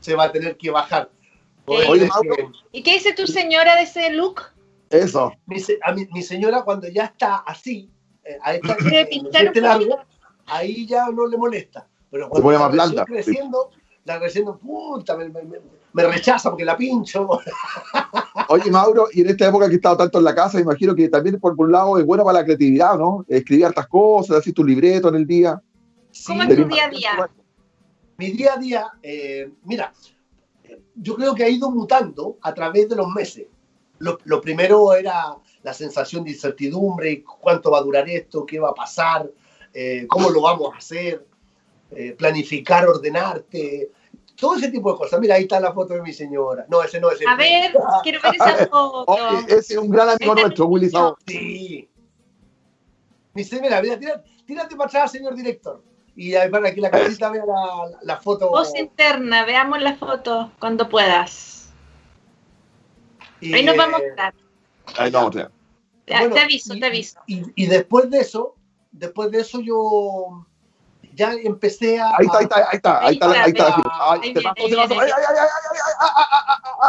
se va a tener que bajar. ¿Y qué dice tu señora de ese look? Eso. Mi, a mi, mi señora cuando ya está así, eh, ahí, este largo, ahí ya no le molesta. Pero cuando se más blanda. creciendo, la creciendo, puta, me, me, me, rechaza porque la pincho. <laughs> Oye, Mauro, y en esta época que he estado tanto en la casa, me imagino que también por, un lado es bueno para la creatividad, ¿no? Escribir hartas cosas, así tu libreto en el día. ¿Cómo es tu día a día? Mi día a día, eh, mira, yo creo que ha ido mutando a través de los meses. Lo, lo, primero era la sensación de incertidumbre, cuánto va a durar esto, qué va a pasar, eh, cómo lo vamos a hacer, eh, planificar, ordenarte, todo ese tipo de cosas. Mira, ahí está la foto de mi señora. No, ese no es el A ver, quiero ver esa <laughs> foto. Oye, ese es un gran amigo nuestro, Willy Sao. Sí. Dice, mira, mira, tírate, tírate para atrás, señor director. Y ahí para que la casita vea la, la foto. Voz interna, veamos la foto cuando puedas. Y, ahí nos vamos a mostrar. Ahí nos vamos a te aviso, te aviso. Y, y, después de eso, después de eso yo ya empecé a... Ahí está, ahí está, ahí está, ahí está, ahí está.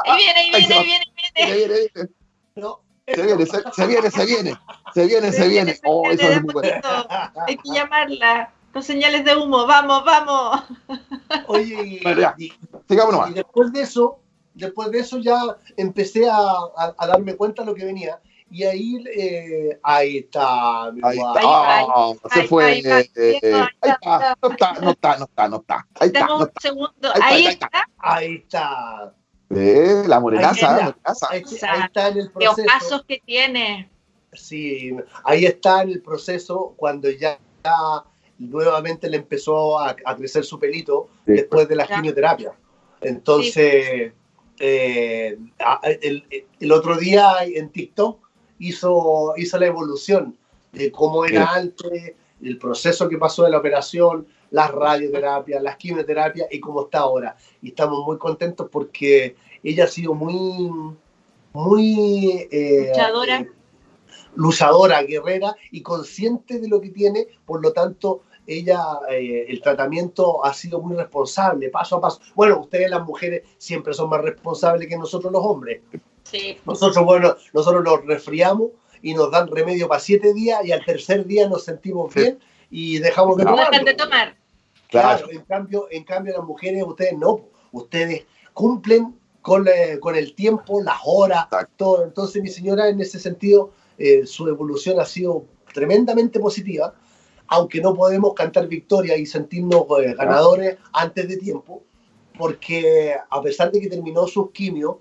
Ahí viene, ahí viene, ahí viene, ahí viene. No. Se viene, se, se viene, se viene, se viene, se viene. Oh, eso es muy bueno. Hay que llamarla con señales de humo, vamos, vamos. Oye, y, y después de eso, después de eso ya empecé a, a, a darme cuenta de lo que venía y ahí, eh, ahí está. Ahí está. Oh, se fue. Ahí, eh, eh, ahí está. No está, no está, no está, no está. Ahí está. No está. segundo. Ahí, está. Ahí está. Eh, la morenaza, la morenaza. Ahí, ahí, está en el proceso. Los pasos que tiene. Sí, ahí está en el proceso cuando ya, nuevamente le empezó a, a crecer su pelito sí, después de la ya. quimioterapia. Entonces, sí. eh, el, el, otro día en TikTok hizo, hizo la evolución de cómo era sí. antes, el proceso que pasó de la operación, las radioterapias, las quimioterapias y cómo está ahora. Y estamos muy contentos porque ella ha sido muy, muy eh, luchadora. Eh, luchadora, guerrera y consciente de lo que tiene, por lo tanto, ella, eh, el tratamiento ha sido muy responsable, paso a paso. Bueno, ustedes las mujeres siempre son más responsables que nosotros los hombres. Sí. Nosotros, bueno, nosotros nos resfriamos y nos dan remedio para siete días y al tercer día nos sentimos bien y dejamos de no tomar. dejan de tomar. Claro. claro, en cambio, en cambio las mujeres, ustedes no, ustedes cumplen con, eh, con el tiempo, las horas, Exacto. todo. Entonces mi señora en ese sentido, eh, su evolución ha sido tremendamente positiva, aunque no podemos cantar victoria y sentirnos eh, ganadores antes de tiempo, porque a pesar de que terminó sus quimios,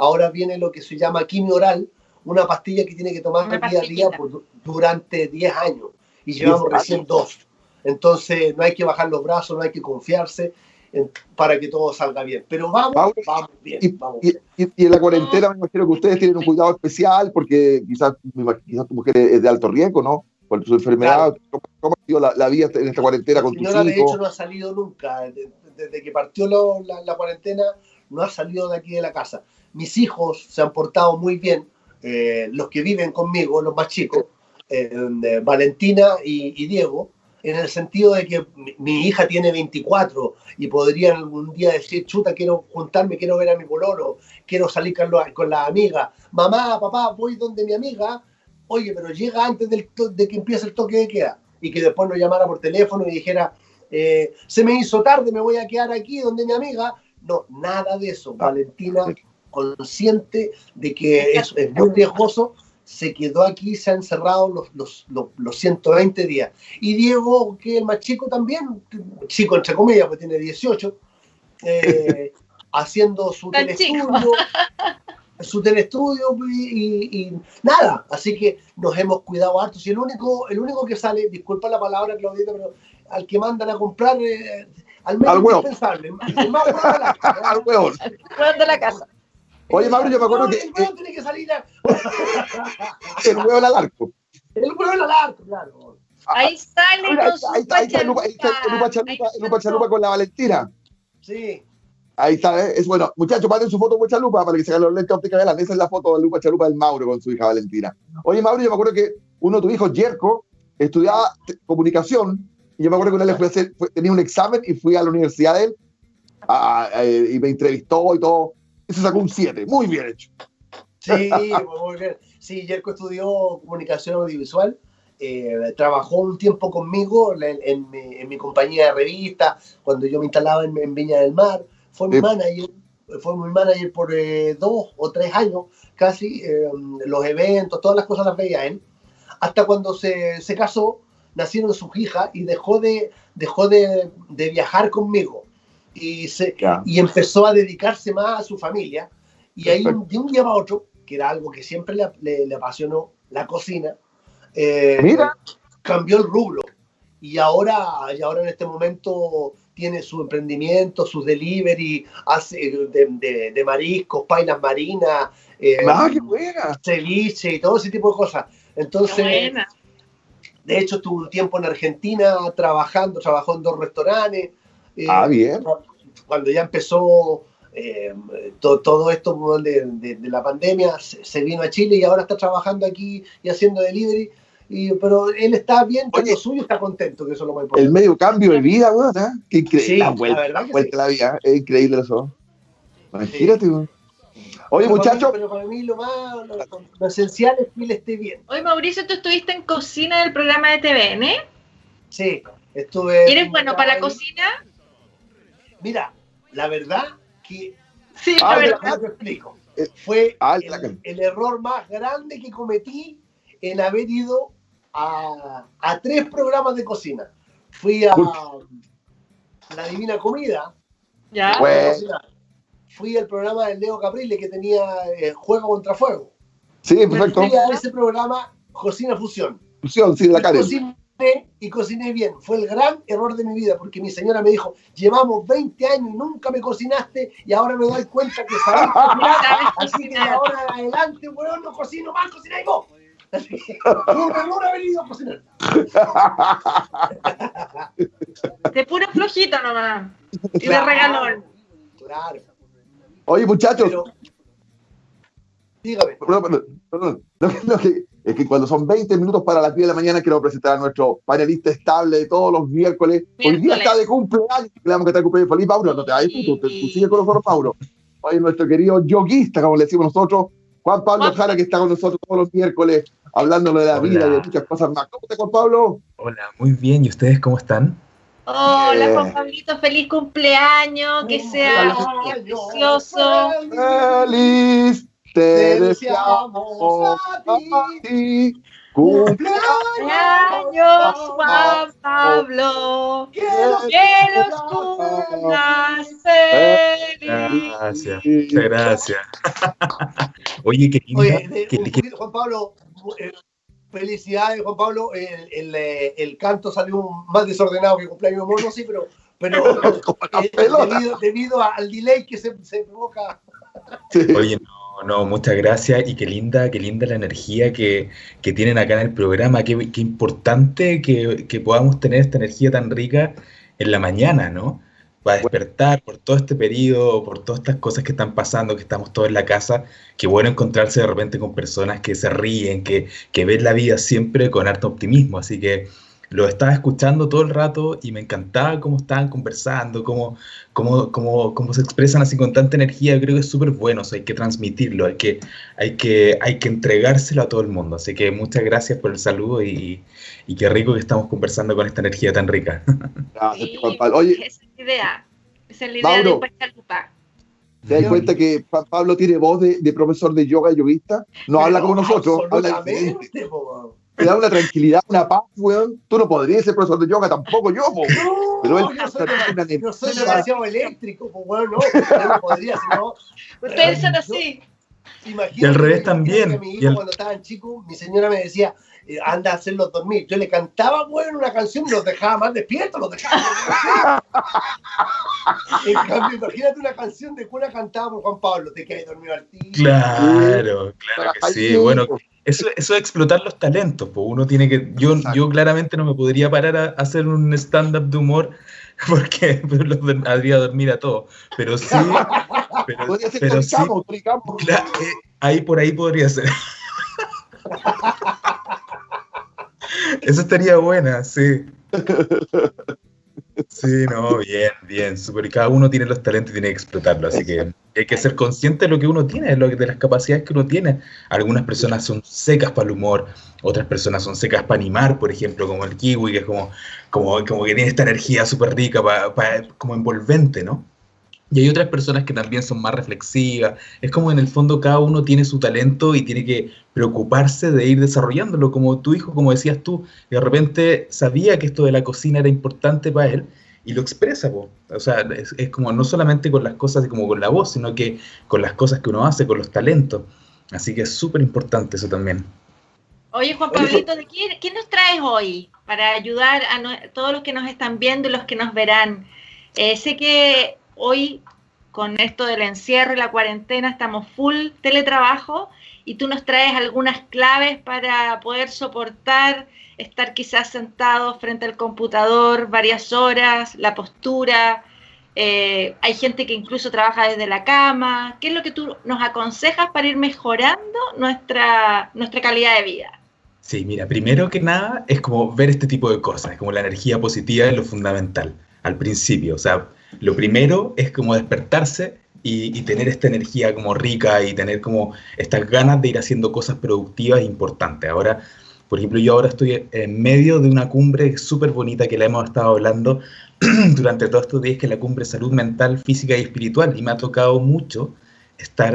ahora viene lo que se llama quimio oral, una pastilla que tiene que tomar día a día por, durante 10 años y llevamos recién dos. Entonces no hay que bajar los brazos, no hay que confiarse en, para que todo salga bien. Pero vamos, vamos, vamos bien. Y, vamos y, bien. y, en la cuarentena me imagino que ustedes tienen un cuidado especial porque quizás, quizás tu mujer es de alto riesgo, ¿no? por su enfermedad. ¿Cómo, ha sido la, vida en esta cuarentena con tus hijos? de hecho, no ha salido nunca. Desde, que partió la, cuarentena, no ha salido de aquí de la casa. Mis hijos se han portado muy bien, eh, los que viven conmigo, los más chicos, eh, Valentina y, Diego, en el sentido de que mi, hija tiene 24 y podría algún día decir, chuta, quiero juntarme, quiero ver a mi pololo, quiero salir con, con la amiga, mamá, papá, voy donde mi amiga, oye, pero llega antes del de que empiece el toque de queda y que después nos llamara por teléfono y dijera, eh, se me hizo tarde, me voy a quedar aquí donde mi amiga. No, nada de eso. Valentina, consciente de que es, es muy riesgoso, se quedó aquí, se ha encerrado los, los, los, 120 días. Y Diego, que es el más chico también, chico entre comillas, pues tiene 18, eh, <laughs> haciendo su telestudio, su telestudio y, nada. Así que nos hemos cuidado harto. Si el único, el único que sale, disculpa la palabra, Claudita, pero al que mandan a comprar, eh, al menos al indispensable, el más <laughs> al huevo. de la casa. Oye, Mauro, yo me acuerdo que. El huevo tiene que salir. <laughs> el huevo al arco. El huevo al arco, claro. Ahí sale con su ahí, ahí está el Lupa Chalupa, Chalupa con la Valentina. Sí. Ahí está, ¿eh? es bueno. Muchachos, manden su foto con Chalupa para que se hagan los lentes ópticas de Esa es la foto de Lupa Chalupa del Mauro con su hija Valentina. Oye, Mauro, yo me acuerdo que uno de tus hijos, Jerko, estudiaba comunicación y yo me acuerdo que una vez fui a hacer, tenía un examen y fui a la universidad de él y me entrevistó y todo se sacó un 7. Muy bien hecho. Sí, muy bien. Sí, Jerko estudió comunicación audiovisual. Eh, trabajó un tiempo conmigo en, mi, compañía de revista, cuando yo me instalaba en, Viña del Mar. Fue mi manager, fue mi manager por eh, dos o tres años, casi. Eh, los eventos, todas las cosas las veía él. Hasta cuando se, se casó, nacieron sus hijas y dejó de, dejó de, de viajar conmigo y, se, y empezó a dedicarse más a su familia. Y ahí de un día a otro, que era algo que siempre le, le, apasionó, la cocina, eh, Mira. cambió el rubro. Y ahora, y ahora en este momento tiene su emprendimiento, sus delivery, hace de, de, mariscos, painas marinas, eh, ah, qué buena. ceviche y todo ese tipo de cosas. Entonces, de hecho, estuvo un tiempo en Argentina trabajando, trabajó en dos restaurantes, ah, bien. Cuando ya empezó eh, todo esto de, la pandemia, se, vino a Chile y ahora está trabajando aquí y haciendo delivery. Y, pero él está bien con lo suyo, está contento, que eso es lo más importante. El medio cambio de vida, weón, ¿eh? Qué increíble. la vuelta, la, vuelta la vida, es increíble eso. Imagínate, Oye, muchachos. Pero para mí lo más lo, esencial es que él esté bien. Oye, Mauricio, tú estuviste en cocina del programa de TVN. Sí, estuve. ¿Eres bueno para la cocina? Mira, la verdad que. Sí, la verdad. te explico. Eh, Fue el, error más grande que cometí en haber ido a, tres programas de cocina. Fui a La Divina Comida. Ya. Fui al programa del Leo Caprile que tenía eh, Juego contra Fuego. Sí, perfecto. Fui a ese programa Cocina Fusión. Fusión, sí, la y cociné bien. Fue el gran error de mi vida porque mi señora me dijo, llevamos 20 años y nunca me cocinaste y ahora me doy cuenta que sabes cocinar. Así que de ahora en adelante, weón, no cocino más, cocináis vos. Así que un error haber ido a cocinar. De puro flojito nomás. Y de regalón. Claro. Oye, muchachos. dígame. Perdón, perdón, es que cuando son 20 minutos para las 10 de la mañana quiero presentar a nuestro panelista estable de todos los miércoles. Hoy día está de cumpleaños. Le damos que está de cumpleaños. Feliz, Mauro. No te vayas, tú, tú, sigue con nosotros, Mauro. Hoy nuestro querido yoguista, como le decimos nosotros, Juan Pablo Jara, que está con nosotros todos los miércoles hablándolo de la vida y de muchas cosas más. ¿Cómo estás, Juan Pablo? Hola, muy bien. ¿Y ustedes cómo están? Hola, Juan Pablito, feliz cumpleaños, que sea precioso. ¡Feliz te deseamos a ti. Cumpleaños, Juan Pablo. Que los cumplas. Gracias, muchas gracias. <laughs> Oye, qué Oye, Juan Pablo, eh, felicidades, Juan Pablo. El, el, eh, el, canto salió más desordenado que cumpleaños mono, sí, pero, pero <laughs> eh, debido, debido, al delay que se, se provoca. Oye, no no, muchas gracias y qué linda, qué linda la energía que, tienen acá en el programa. Qué, importante que, que, podamos tener esta energía tan rica en la mañana, ¿no? Para despertar por todo este periodo, por todas estas cosas que están pasando, que estamos todos en la casa. Qué bueno encontrarse de repente con personas que se ríen, que, que ven la vida siempre con harto optimismo. Así que lo estaba escuchando todo el rato y me encantaba cómo estaban conversando, cómo, cómo, cómo, cómo se expresan así con tanta energía. creo que es súper bueno, hay que transmitirlo, hay que, hay, que, hay que entregárselo a todo el mundo. Así que muchas gracias por el saludo y, y qué rico que estamos conversando con esta energía tan rica. <laughs> Gracias, Juan Pablo. Oye, esa es la idea, esa es la idea Mauro, de ¿Te das cuenta que Juan Pablo tiene voz de, de profesor de yoga y yoguista? No habla como nosotros, habla diferente te da una tranquilidad, una paz, weón. Tú no podrías ser profesor de yoga, tampoco yo, po. No, Pero él yo soy, una yo soy demasiado eléctrico, pues, weón, no. Yo no podría, sino. Ustedes son así. Imagínate, y al revés también. mi hijo, el... cuando estaban chicos, mi señora me decía, eh, anda a hacerlos dormir. Yo le cantaba, bueno, una canción y los dejaba más despiertos, los dejaba. en cambio, imagínate una canción de cuna cantada por Juan Pablo, te quedas dormido al tío. Claro, claro que sí. Bueno, eso, eso es explotar los talentos, pues uno tiene que, yo, yo claramente no me podría parar a, hacer un stand-up de humor <laughs> porque <laughs> los haría dormir a todos, pero sí, pero, pero sí, claro, eh, ahí por ahí podría ser. <laughs> Eso estaría buena, sí. Sí, no, bien, bien, super. Cada uno tiene los talentos y tiene que explotarlo, así que hay que ser consciente de lo que uno tiene, de las capacidades que uno tiene. Algunas personas son secas para el humor, otras personas son secas para animar, por ejemplo, como el kiwi, que es como, como, como que tiene esta energía súper rica, para, como envolvente, ¿no? Y hay otras personas que también son más reflexivas. Es como en el fondo cada uno tiene su talento y tiene que preocuparse de ir desarrollándolo. Como tu hijo, como decías tú, de repente sabía que esto de la cocina era importante para él y lo expresa. O sea, es, como no solamente con las cosas como con la voz, sino que con las cosas que uno hace, con los talentos. Así que es súper importante eso también. Oye, Juan Pablito, ¿qué, nos traes hoy para ayudar a todos los que nos están viendo y los que nos verán? Eh, sé que hoy con esto del encierro y la cuarentena estamos full teletrabajo y tú nos traes algunas claves para poder soportar estar quizás sentado frente al computador varias horas, la postura. Eh, hay gente que incluso trabaja desde la cama. ¿Qué es lo que tú nos aconsejas para ir mejorando nuestra, nuestra calidad de vida? Sí, mira, primero que nada es como ver este tipo de cosas, como la energía positiva es lo fundamental al principio. O sea, lo primero es como despertarse y, tener esta energía como rica y tener como estas ganas de ir haciendo cosas productivas importantes. Ahora, por ejemplo, yo ahora estoy en medio de una cumbre súper bonita que la hemos estado hablando <clears throat> durante todos estos días, que es la cumbre Salud Mental, Física y Espiritual, y me ha tocado mucho estar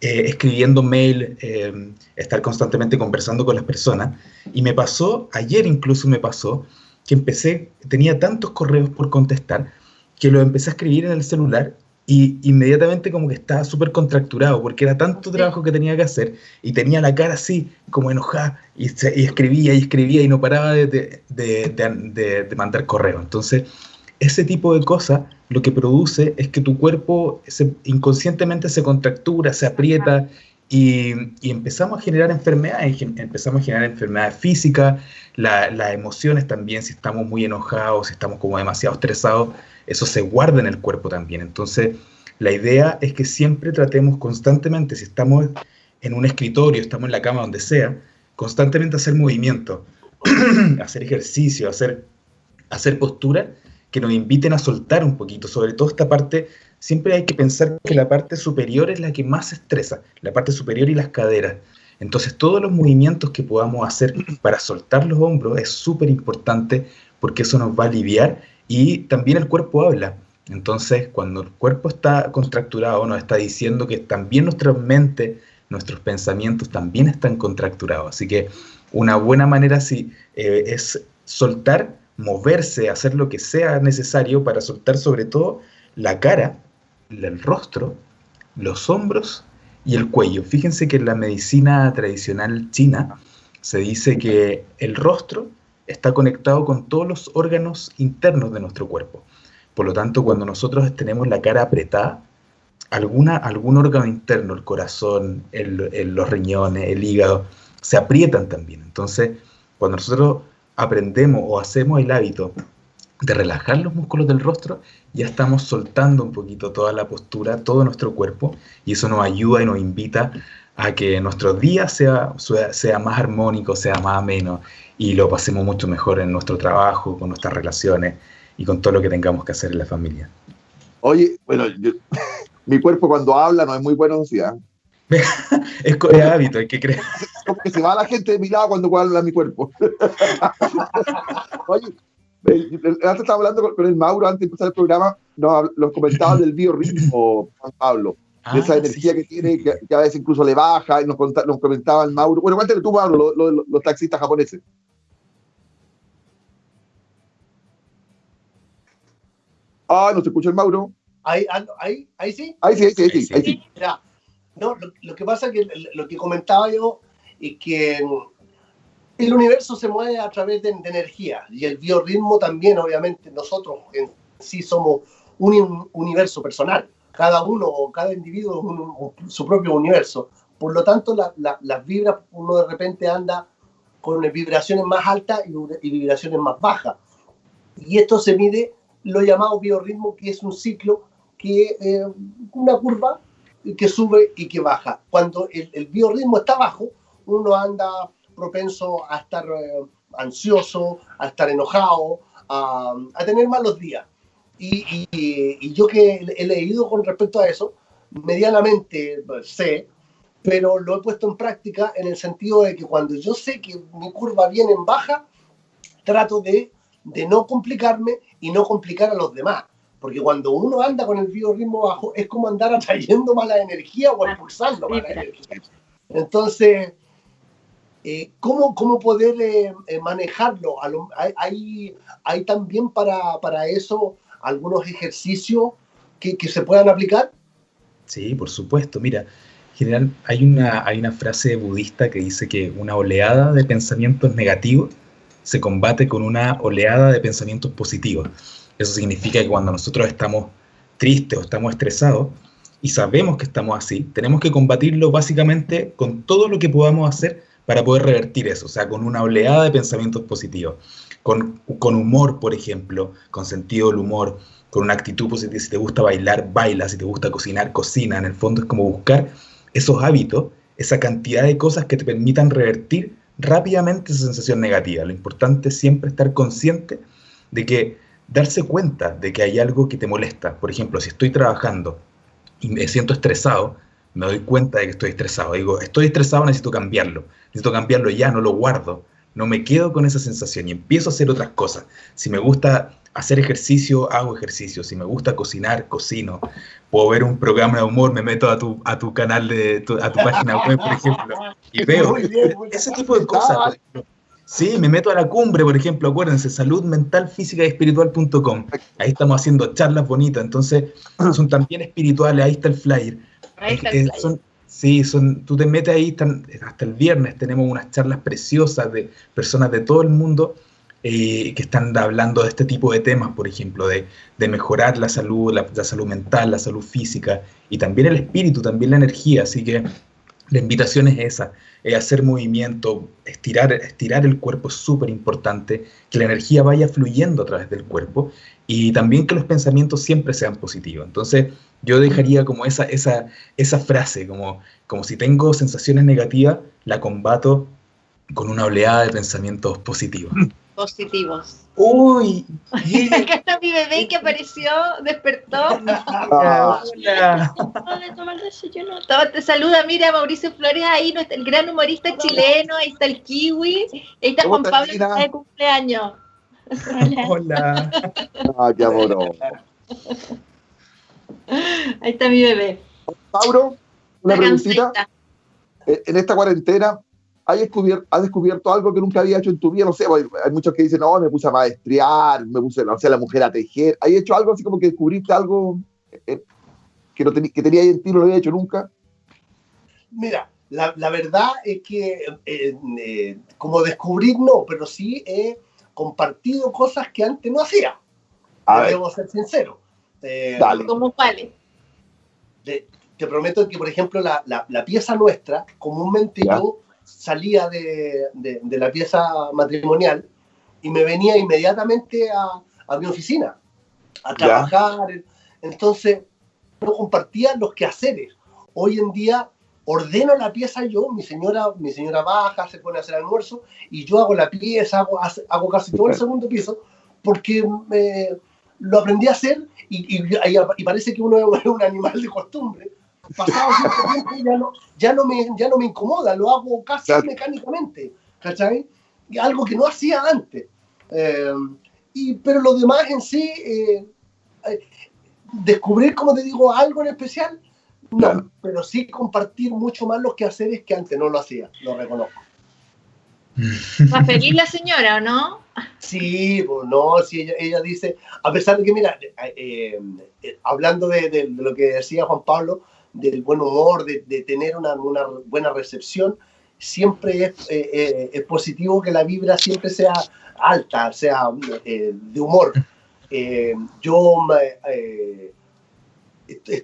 eh, escribiendo mail, eh, estar constantemente conversando con las personas, y me pasó, ayer incluso me pasó, que empecé, tenía tantos correos por contestar, que lo empecé a escribir en el celular y inmediatamente como que estaba súper contracturado porque era tanto trabajo que tenía que hacer y tenía la cara así como enojada y, escribía y escribía y no paraba de, de, mandar correo. Entonces, ese tipo de cosas lo que produce es que tu cuerpo inconscientemente se contractura, se aprieta y, empezamos a generar enfermedades, empezamos a generar enfermedades físicas, las emociones también, si estamos muy enojados, si estamos como demasiado estresados, eso se guarda en el cuerpo también. Entonces, la idea es que siempre tratemos constantemente, si estamos en un escritorio, estamos en la cama, donde sea, constantemente hacer movimiento, <clears throat> hacer ejercicio, hacer, hacer postura que nos inviten a soltar un poquito, sobre todo esta parte, siempre hay que pensar que la parte superior es la que más estresa, la parte superior y las caderas. Entonces todos los movimientos que podamos hacer para soltar los hombros es súper importante porque eso nos va a aliviar y también el cuerpo habla. Entonces, cuando el cuerpo está contracturado, nos está diciendo que también nuestra mente, nuestros pensamientos también están contracturados. Así que una buena manera sí, eh, es soltar, moverse, hacer lo que sea necesario para soltar sobre todo la cara, el rostro, los hombros y el cuello. Fíjense que en la medicina tradicional china se dice que el rostro está conectado con todos los órganos internos de nuestro cuerpo. Por lo tanto, cuando nosotros tenemos la cara apretada, alguna, algún órgano interno, el corazón, los riñones, el hígado, se aprietan también. Entonces, cuando nosotros aprendemos o hacemos el hábito de relajar los músculos del rostro, ya estamos soltando un poquito toda la postura, todo nuestro cuerpo, y eso nos ayuda y nos invita a que nuestro día sea, sea más armónico, sea más ameno, y lo pasemos mucho mejor en nuestro trabajo, con nuestras relaciones y con todo lo que tengamos que hacer en la familia. Oye, bueno, <laughs> mi cuerpo cuando habla no es muy bueno, ¿sí? <laughs> es, es hábito, hay que creer. <laughs> Como que se va la gente de mi lado cuando habla mi cuerpo. Oye, antes estaba hablando con el Mauro antes de empezar el programa, nos, los comentaba del biorritmo, Juan Pablo, de esa ah, energía que tiene, que, a veces incluso le baja, y nos, nos comentaba el Mauro. Bueno, cuéntale tú, Mauro, los taxistas japoneses. Ah, no se escucha el Mauro. Ahí, ahí, ahí sí. Ahí sí, ahí sí, ahí sí. no, lo, que pasa es que lo que comentaba yo es que el universo se mueve a través de, energía y el biorritmo también, obviamente, nosotros en sí somos un universo personal. Cada uno o cada individuo es su propio universo. Por lo tanto, las vibras, uno de repente anda con vibraciones más altas y, vibraciones más bajas. Y esto se mide lo llamado biorritmo, que es un ciclo, que eh, una curva que sube y que baja. Cuando el, el biorritmo está bajo, uno anda propenso a estar eh, ansioso, a estar enojado, a, tener malos días. Y, yo que he leído con respecto a eso, medianamente sé, pero lo he puesto en práctica en el sentido de que cuando yo sé que mi curva viene en baja, trato de, de no complicarme y no complicar a los demás. Porque cuando uno anda con el biorritmo bajo, es como andar atrayendo mala energía o expulsando mala energía. Entonces, eh, ¿cómo, ¿cómo, poder eh, eh, manejarlo? ¿Hay, hay, también para, para, eso algunos ejercicios que, que, se puedan aplicar? Sí, por supuesto. Mira, general, hay una, hay una frase budista que dice que una oleada de pensamientos negativos se combate con una oleada de pensamientos positivos. Eso significa que cuando nosotros estamos tristes o estamos estresados y sabemos que estamos así, tenemos que combatirlo básicamente con todo lo que podamos hacer para poder revertir eso, o sea, con una oleada de pensamientos positivos, con, con humor, por ejemplo, con sentido del humor, con una actitud positiva, si te gusta bailar, baila, si te gusta cocinar, cocina, en el fondo es como buscar esos hábitos, esa cantidad de cosas que te permitan revertir rápidamente esa sensación negativa. Lo importante es siempre estar consciente de que darse cuenta de que hay algo que te molesta. Por ejemplo, si estoy trabajando y me siento estresado, me doy cuenta de que estoy estresado. Digo, estoy estresado, necesito cambiarlo. Necesito cambiarlo ya, no lo guardo. No me quedo con esa sensación y empiezo a hacer otras cosas. Si me gusta hacer ejercicio, hago ejercicio. Si me gusta cocinar, cocino. Puedo ver un programa de humor, me meto a tu, a tu canal, de a tu página web, por ejemplo, y veo ese tipo de cosas. Sí, me meto a la cumbre, por ejemplo, acuérdense, salud mental, física y espiritual.com. Ahí estamos haciendo charlas bonitas, entonces son también espirituales, ahí está el flyer. Sí, son, tú te metes ahí, hasta el viernes tenemos unas charlas preciosas de personas de todo el mundo eh, que están hablando de este tipo de temas, por ejemplo, de, mejorar la salud, la, salud mental, la salud física y también el espíritu, también la energía. Así que la invitación es esa, es hacer movimiento, estirar, estirar el cuerpo es súper importante, que la energía vaya fluyendo a través del cuerpo y también que los pensamientos siempre sean positivos. Entonces, yo dejaría como esa, esa, esa frase, como, como si tengo sensaciones negativas, la combato con una oleada de pensamientos positivos. Positivos. Uy, <laughs> acá está mi bebé que apareció, despertó. <laughs> Hola. Te saluda, mira, Mauricio Flores ahí, el gran humorista chileno, ahí está el kiwi, ahí está Juan Pablo que está de cumpleaños. Hola. Ah, qué amor. Ahí está mi bebé. Mauro, una preguntita. Eh, en esta cuarentena, ¿has descubierto, ¿has descubierto algo que nunca había hecho en tu vida? No sé, hay muchos que dicen, no, me puse a maestrear, me puse, no sé, la mujer a tejer. ¿Has hecho algo así como que descubriste algo eh, que, no que tenía en ti, no lo había hecho nunca? Mira, la, la verdad es que eh, como descubrir no, pero sí he compartido cosas que antes no hacía. Debo ser sincero. Eh, ¿Cómo vale? te prometo que, por ejemplo, la, la, pieza nuestra, comúnmente yo salía de, de, la pieza matrimonial y me venía inmediatamente a, a mi oficina a trabajar. Entonces, no compartía los quehaceres. Hoy en día ordeno la pieza yo, mi señora, mi señora baja, se pone a hacer almuerzo y yo hago la pieza, hago, hago casi todo el <laughs> segundo piso porque me, lo aprendí a hacer y, y, parece que uno es un animal de costumbre. Pasado cierto tiempo ya no, ya, no me, ya no me incomoda, lo hago casi mecánicamente, ¿cachai? Algo que no hacía antes. Eh, y, pero lo demás en sí, eh, eh, descubrir, como te digo, algo en especial, no, pero sí compartir mucho más los quehaceres que antes no lo hacía, lo reconozco. ¿Va feliz la señora o no? Sí, pues no, sí, ella, dice, a pesar de que, mira, eh, eh, hablando de, lo que decía Juan Pablo, del buen humor, de, tener una, buena recepción, siempre es, eh, es, positivo que la vibra siempre sea alta, sea de humor. yo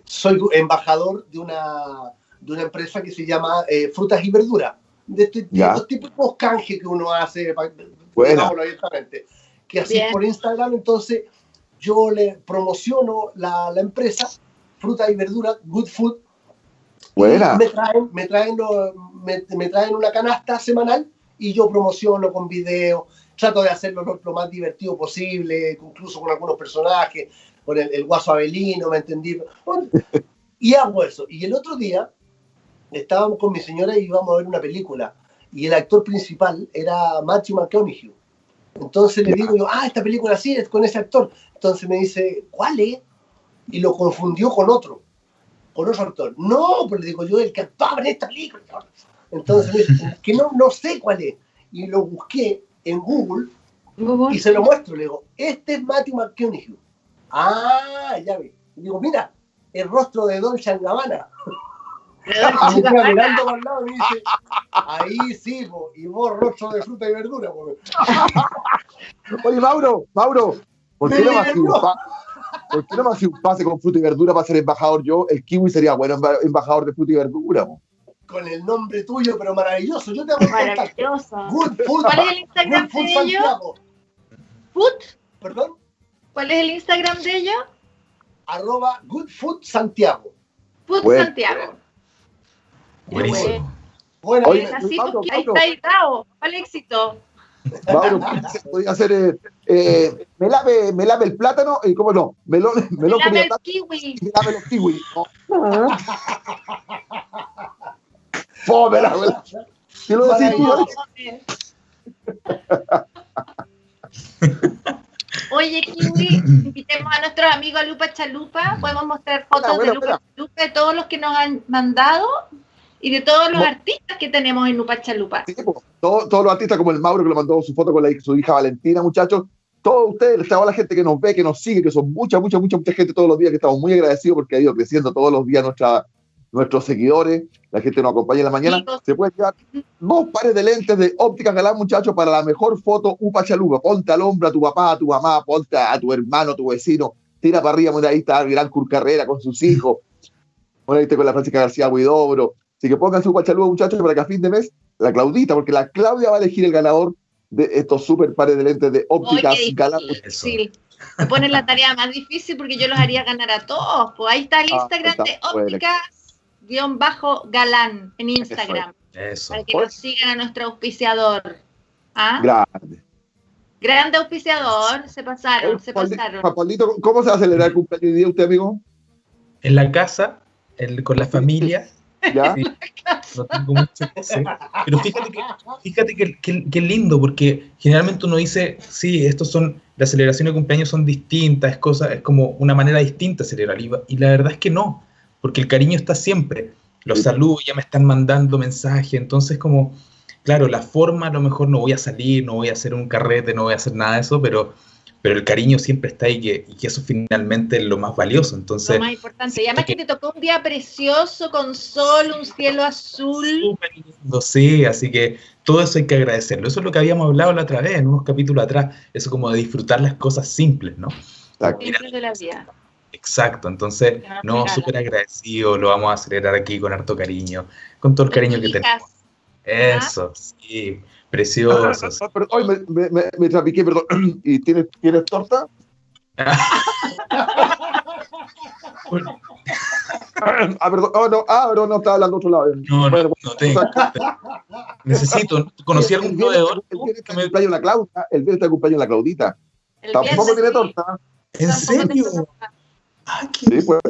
soy embajador de una, de una empresa que se llama Frutas y Verduras de, este, estos típicos canjes que uno hace, bueno. que así por Instagram, entonces yo le promociono la, la empresa, fruta y verdura, Good Food. Buena. Me traen, me, traen me, me, traen una canasta semanal y yo promociono con video, trato de hacerlo lo, más divertido posible, incluso con algunos personajes, con el, el guaso Abelino, ¿me entendí? <laughs> y hago eso. Y el otro día estábamos con mi señora y íbamos a ver una película. Y el actor principal era Matthew McConaughey. Entonces le digo yo, ah, esta película sí es con ese actor. Entonces me dice, ¿cuál es? Y lo confundió con otro, con otro actor. No, pues le digo yo, el que actuaba en esta película. Entonces <laughs> me dice, que no, no sé cuál es. Y lo busqué en Google, y se lo muestro. Le digo, este es Matthew McConaughey. Ah, ya vi. Y digo, mira, el rostro de Don <laughs> mirando para el lado y dice, ahí sí, y vos rostro de fruta y verdura. <laughs> Oye, Mauro, Mauro, ¿por qué no me haces un, ¿por qué no un pase con fruta y verdura para ser embajador yo? El kiwi sería bueno embajador de fruta y verdura. Con el nombre tuyo, pero maravilloso. Yo te hago Maravilloso. ¿Cuál es el Instagram de ellos? ¿Food? ¿Perdón? ¿Cuál es el Instagram de ellos? Arroba Good Food Santiago. Food Santiago. Buenísimo. Bueno, Oye, así ahí está editado. ¿Cuál éxito? Mauro, podría hacer, eh, eh, me, lave, me lave el plátano y cómo no, me lo, me, me lave el kiwi. Me lave los kiwi. Oh. Fome la abuela. ¿Qué lo decís <laughs> Oye, Kiwi, invitemos a nuestros amigos a Lupa Chalupa. Podemos mostrar fotos de Lupa Chalupa de todos los que nos han mandado y de todos los artistas que tenemos en Lupa Chalupa. Sí, todos, todos los artistas como el Mauro que le mandó su foto con la, su hija Valentina, muchachos. Todos ustedes, toda la gente que nos ve, que nos sigue, que son mucha, mucha, mucha, mucha gente todos los días, que estamos muy agradecidos porque ha ido creciendo todos los días nuestra, nuestros seguidores, la gente nos acompaña en la mañana. Se puede llevar dos pares de lentes de óptica galán, muchachos, para la mejor foto Upa Chalupa. Ponte al hombro a tu papá, a tu mamá, ponte a tu hermano, a tu vecino, tira para arriba, ahí está el gran Carrera con sus hijos. <laughs> Bueno, ahí con la Francisca García Huidobro, Así que pongan su guachalúa, muchachos, para que a fin de mes, la Claudita, porque la Claudia va a elegir el ganador de estos super pares de lentes de ópticas galán. Sí, me ponen la tarea más difícil porque yo los haría ganar a todos. Pues ahí está el ah, Instagram de ópticas-galán en Instagram. Eso. Para que nos sigan a nuestro auspiciador. ¿Ah? Grande. Grande auspiciador, se pasaron, se pasaron. ¿cómo se va a celebrar el cumpleaños de día usted, amigo? En la casa, con la familia ¿Ya? <laughs> no tengo mucho que hacer. Pero fíjate que, fíjate que, que, lindo, porque generalmente uno dice, sí, estos son, las celebraciones de cumpleaños son distintas, es, cosa, es como una manera distinta de celebrar. Y, la verdad es que no, porque el cariño está siempre. Los saludos ya me están mandando mensajes, entonces como, claro, la forma a lo mejor no voy a salir, no voy a hacer un carrete, no voy a hacer nada de eso, pero pero el cariño siempre está ahí y que eso finalmente es lo más valioso. Entonces, lo más importante. Y además que, te tocó un día precioso con sol, un cielo azul. Súper lindo, sí, así que todo eso hay que agradecerlo. Eso es lo que habíamos hablado la otra vez, en unos capítulos atrás, eso como de disfrutar las cosas simples, ¿no? Simples de la vida. Exacto, entonces, no, súper agradecido, lo vamos a celebrar aquí con harto cariño, con todo el cariño que tenemos. Eso, sí, precioso. hoy me, me, me, trapiqué, perdón. <clears throat> ¿Y tienes, tienes torta? <laughs> ah, perdón, oh, no, ah, no, no, estaba hablando otro lado. No, no, no tengo. Necesito, ¿conocí algún proveedor? El viernes está cumpleaños la Claudia, el viernes está cumpleaños la Claudita. Tampoco tiene torta. ¿En serio? Ah, qué sí, pues.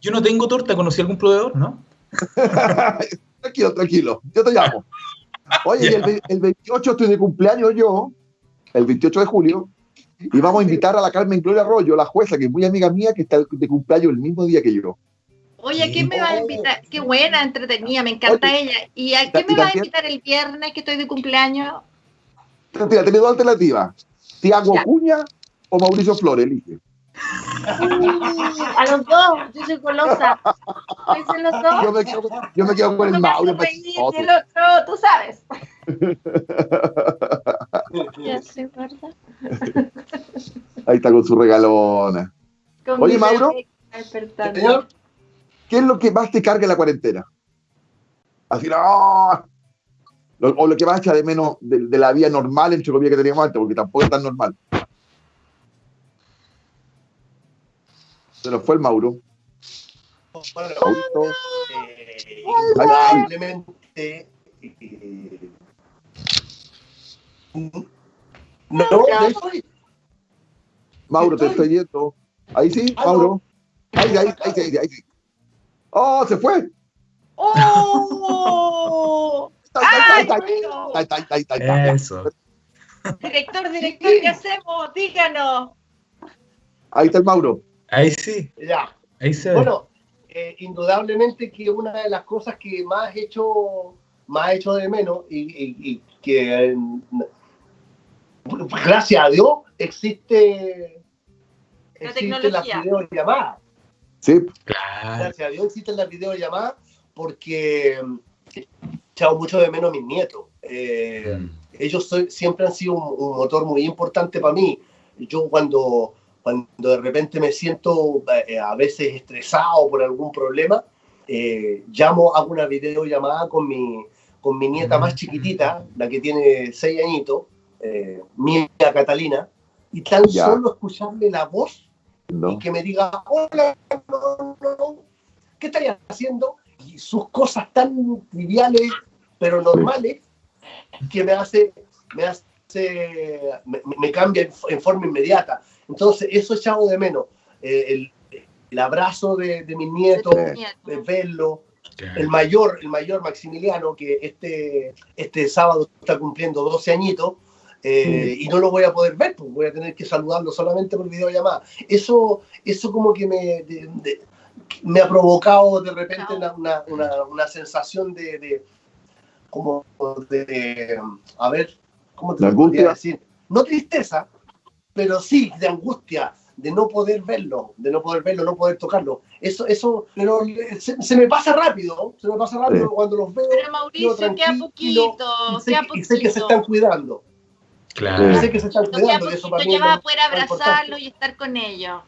Yo no tengo torta, ¿conocí algún proveedor, no? <laughs> tranquilo, tranquilo, yo te llamo. Oye, el, el, 28 estoy de cumpleaños yo, el 28 de julio, y vamos a invitar a la Carmen Gloria Arroyo, la jueza, que es muy amiga mía, que está de cumpleaños el mismo día que yo. Oye, ¿a quién me va a invitar? Qué buena, entretenida, me encanta ella. ¿Y a quién me va a invitar el viernes que estoy de cumpleaños? Mira, tenés dos alternativas. Tiago Cuña o Mauricio Flores, elige. A los dos, yo soy colosa. los dos? Yo me quedo, yo me quedo con el Mauro. Y el otro, tú sabes. <laughs> Ahí está con su regalona. Oye, Mauro, ¿qué es lo que más te carga en la cuarentena? Así, no. O lo que más echa de menos de, la vida normal, entre comillas, que teníamos antes, porque tampoco es tan normal. Se nos fue el Mauro. Bueno, eh, probablemente. Eh, no, Mauro, te estoy yendo. Ahí sí, Mauro. Ahí, ahí, ahí, ahí, ahí. ¡Oh, se fue! ¡Oh! Eso. Director, director, ¿qué hacemos? Díganos. Ahí está el Mauro. Ahí sí. Ya. Ahí se Bueno, eh, indudablemente que una de las cosas que más he hecho, más he hecho de menos y, que gracias a Dios existe, la existe las videollamadas. Sí. Gracias a Dios existen las videollamadas porque he echado mucho de menos a mis nietos. Eh, mm. Ellos siempre han sido un motor muy importante para mí. Yo cuando cuando de repente me siento eh, a veces estresado por algún problema, eh, llamo, hago una videollamada con mi, con mi nieta más chiquitita, la que tiene seis añitos, eh, Mía Catalina, y tan solo escucharle la voz y que me diga, hola, ¿qué estarías haciendo? Y sus cosas tan triviales, pero normales, que me hace, me hace, me, cambia en forma inmediata. Entonces, eso echado de menos. Eh, el, abrazo de, de mis nietos, de verlo. El mayor, el mayor Maximiliano, que este, este sábado está cumpliendo 12 añitos, eh, y no lo voy a poder ver, pues voy a tener que saludarlo solamente por videollamada. Eso, eso como que me, me ha provocado de repente una, una, una, sensación de, de, como de, a ver, ¿cómo te lo decir? No tristeza, pero sí de angustia, de no poder verlo, de no poder verlo, no poder tocarlo. Eso, eso, pero se, me pasa rápido, se me pasa rápido cuando los veo. Pero Mauricio, queda poquito, queda poquito. Y sé que se están cuidando. Claro. Y sé que se están cuidando. eso para ya vas a poder abrazarlo y estar con ellos.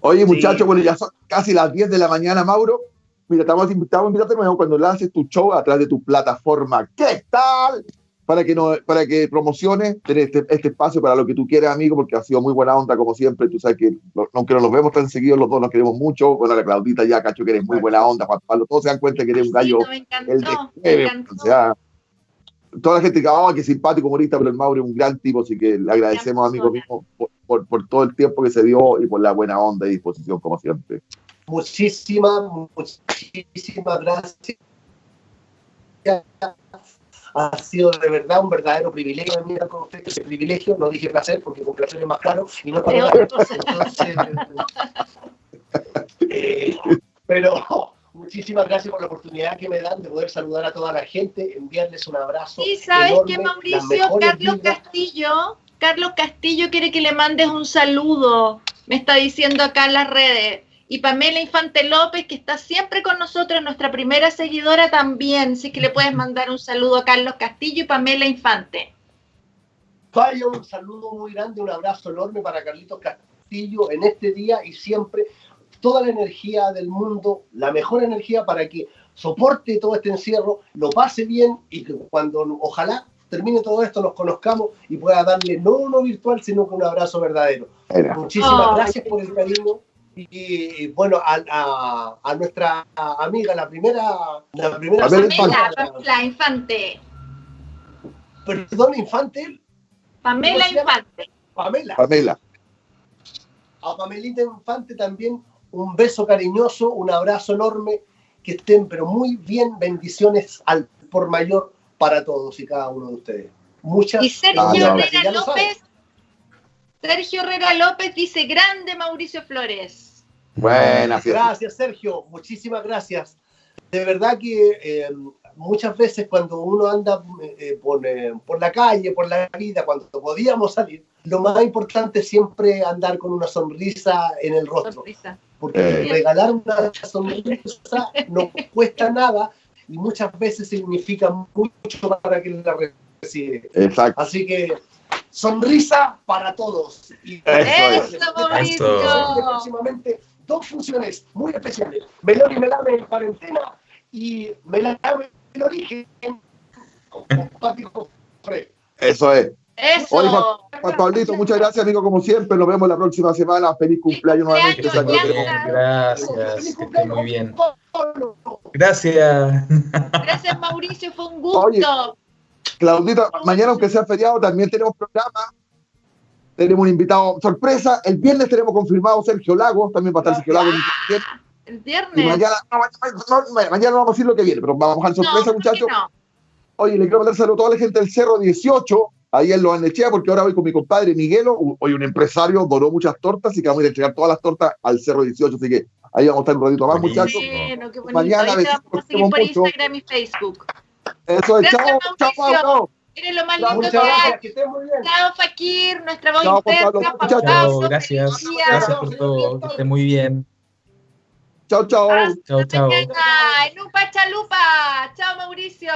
Oye, muchachos, bueno, ya son casi las 10 de la mañana, Mauro. Mira, estamos invitados a invitarte cuando le haces tu show atrás de tu plataforma. ¿Qué tal? Para que, no, para que promociones este, este, espacio para lo que tú quieras, amigo, porque ha sido muy buena onda, como siempre. Tú sabes que, aunque no nos vemos tan seguidos, los dos nos queremos mucho. Bueno, la Claudita ya, cacho, que eres muy buena onda, Juan Pablo. Todos se dan cuenta que eres un gallo. el de o sea, toda la gente que, oh, qué simpático humorista, pero el Mauro es un gran tipo, así que le agradecemos, amigo mío, por, por, todo el tiempo que se dio y por la buena onda y disposición, como siempre. Muchísimas, muchísimas gracias ha sido de verdad un verdadero privilegio. Venir con ustedes, ese privilegio, no dije placer porque con placer es más claro, y no para <laughs> eh, pero muchísimas gracias por la oportunidad que me dan de poder saludar a toda la gente, enviarles un abrazo. Y sabes que Mauricio, Carlos Castillo, Carlos Castillo quiere que le mandes un saludo, me está diciendo acá en las redes y Pamela Infante López, que está siempre con nosotros, nuestra primera seguidora también. Así que le puedes mandar un saludo a Carlos Castillo y Pamela Infante. Vaya, un saludo muy grande, un abrazo enorme para Carlitos Portillo en este día y siempre toda la energía del mundo, la mejor energía para que soporte todo este encierro, lo pase bien y que cuando ojalá termine todo esto nos conozcamos y pueda darle no uno virtual, sino que un abrazo verdadero. Muchísimas gracias por el cariño y, bueno, a, a, nuestra amiga, la primera, la primera Pamela, Infante. Perdón, Infante. Pamela Infante. Pamela. Pamela. A Pamelita Infante también un beso cariñoso, un abrazo enorme, que estén pero muy bien, bendiciones al por mayor para todos y cada uno de ustedes. Muchas y Sergio Herrera López, Sergio Herrera López dice grande Mauricio Flores. Buenas. Gracias, Sergio. Muchísimas gracias. De verdad que eh, muchas veces cuando uno anda eh, eh, por, la calle, por la vida, cuando podíamos salir, lo más importante es siempre andar con una sonrisa en el rostro. Porque regalar una sonrisa no cuesta nada y muchas veces significa mucho para quien la recibe. Exacto. Así que sonrisa para todos. Y Eso, Mauricio. Próximamente dos funciones muy especiales. Melón y Melame en cuarentena y Melame el origen Eso es. Eso. Oye, Juan, Pablito, muchas gracias, amigo, como siempre. Nos vemos la próxima semana. Feliz cumpleaños nuevamente. Gracias, que esté muy bien. Gracias. Gracias, Mauricio, fue un gusto. Claudita, mañana, aunque sea feriado, también tenemos programa. Tenemos un invitado sorpresa. El viernes tenemos confirmado Sergio Lagos, también va a estar Sergio Lagos. El viernes. mañana, mañana, no vamos a decir lo que viene, pero vamos a dejar sorpresa, muchachos. Oye, le quiero mandar saludo a toda la gente del Cerro 18, ahí en Los Anechea, porque ahora voy con mi compadre Miguelo, hoy un empresario, donó muchas tortas, y que vamos a ir a entregar todas las tortas al Cerro 18, así que ahí vamos a estar un ratito más, muchachos. Bueno, qué bonito. Mañana ahí vamos a seguir por Instagram y Facebook. Eso es, chao, chao, chao. Miren lo más lindo que hay. Chao, Fakir, nuestra voz interna. Chao, gracias. Gracias por todo. Que esté muy bien. Chao, chao. Chao, chao. En un pachalupa. Chao, Mauricio.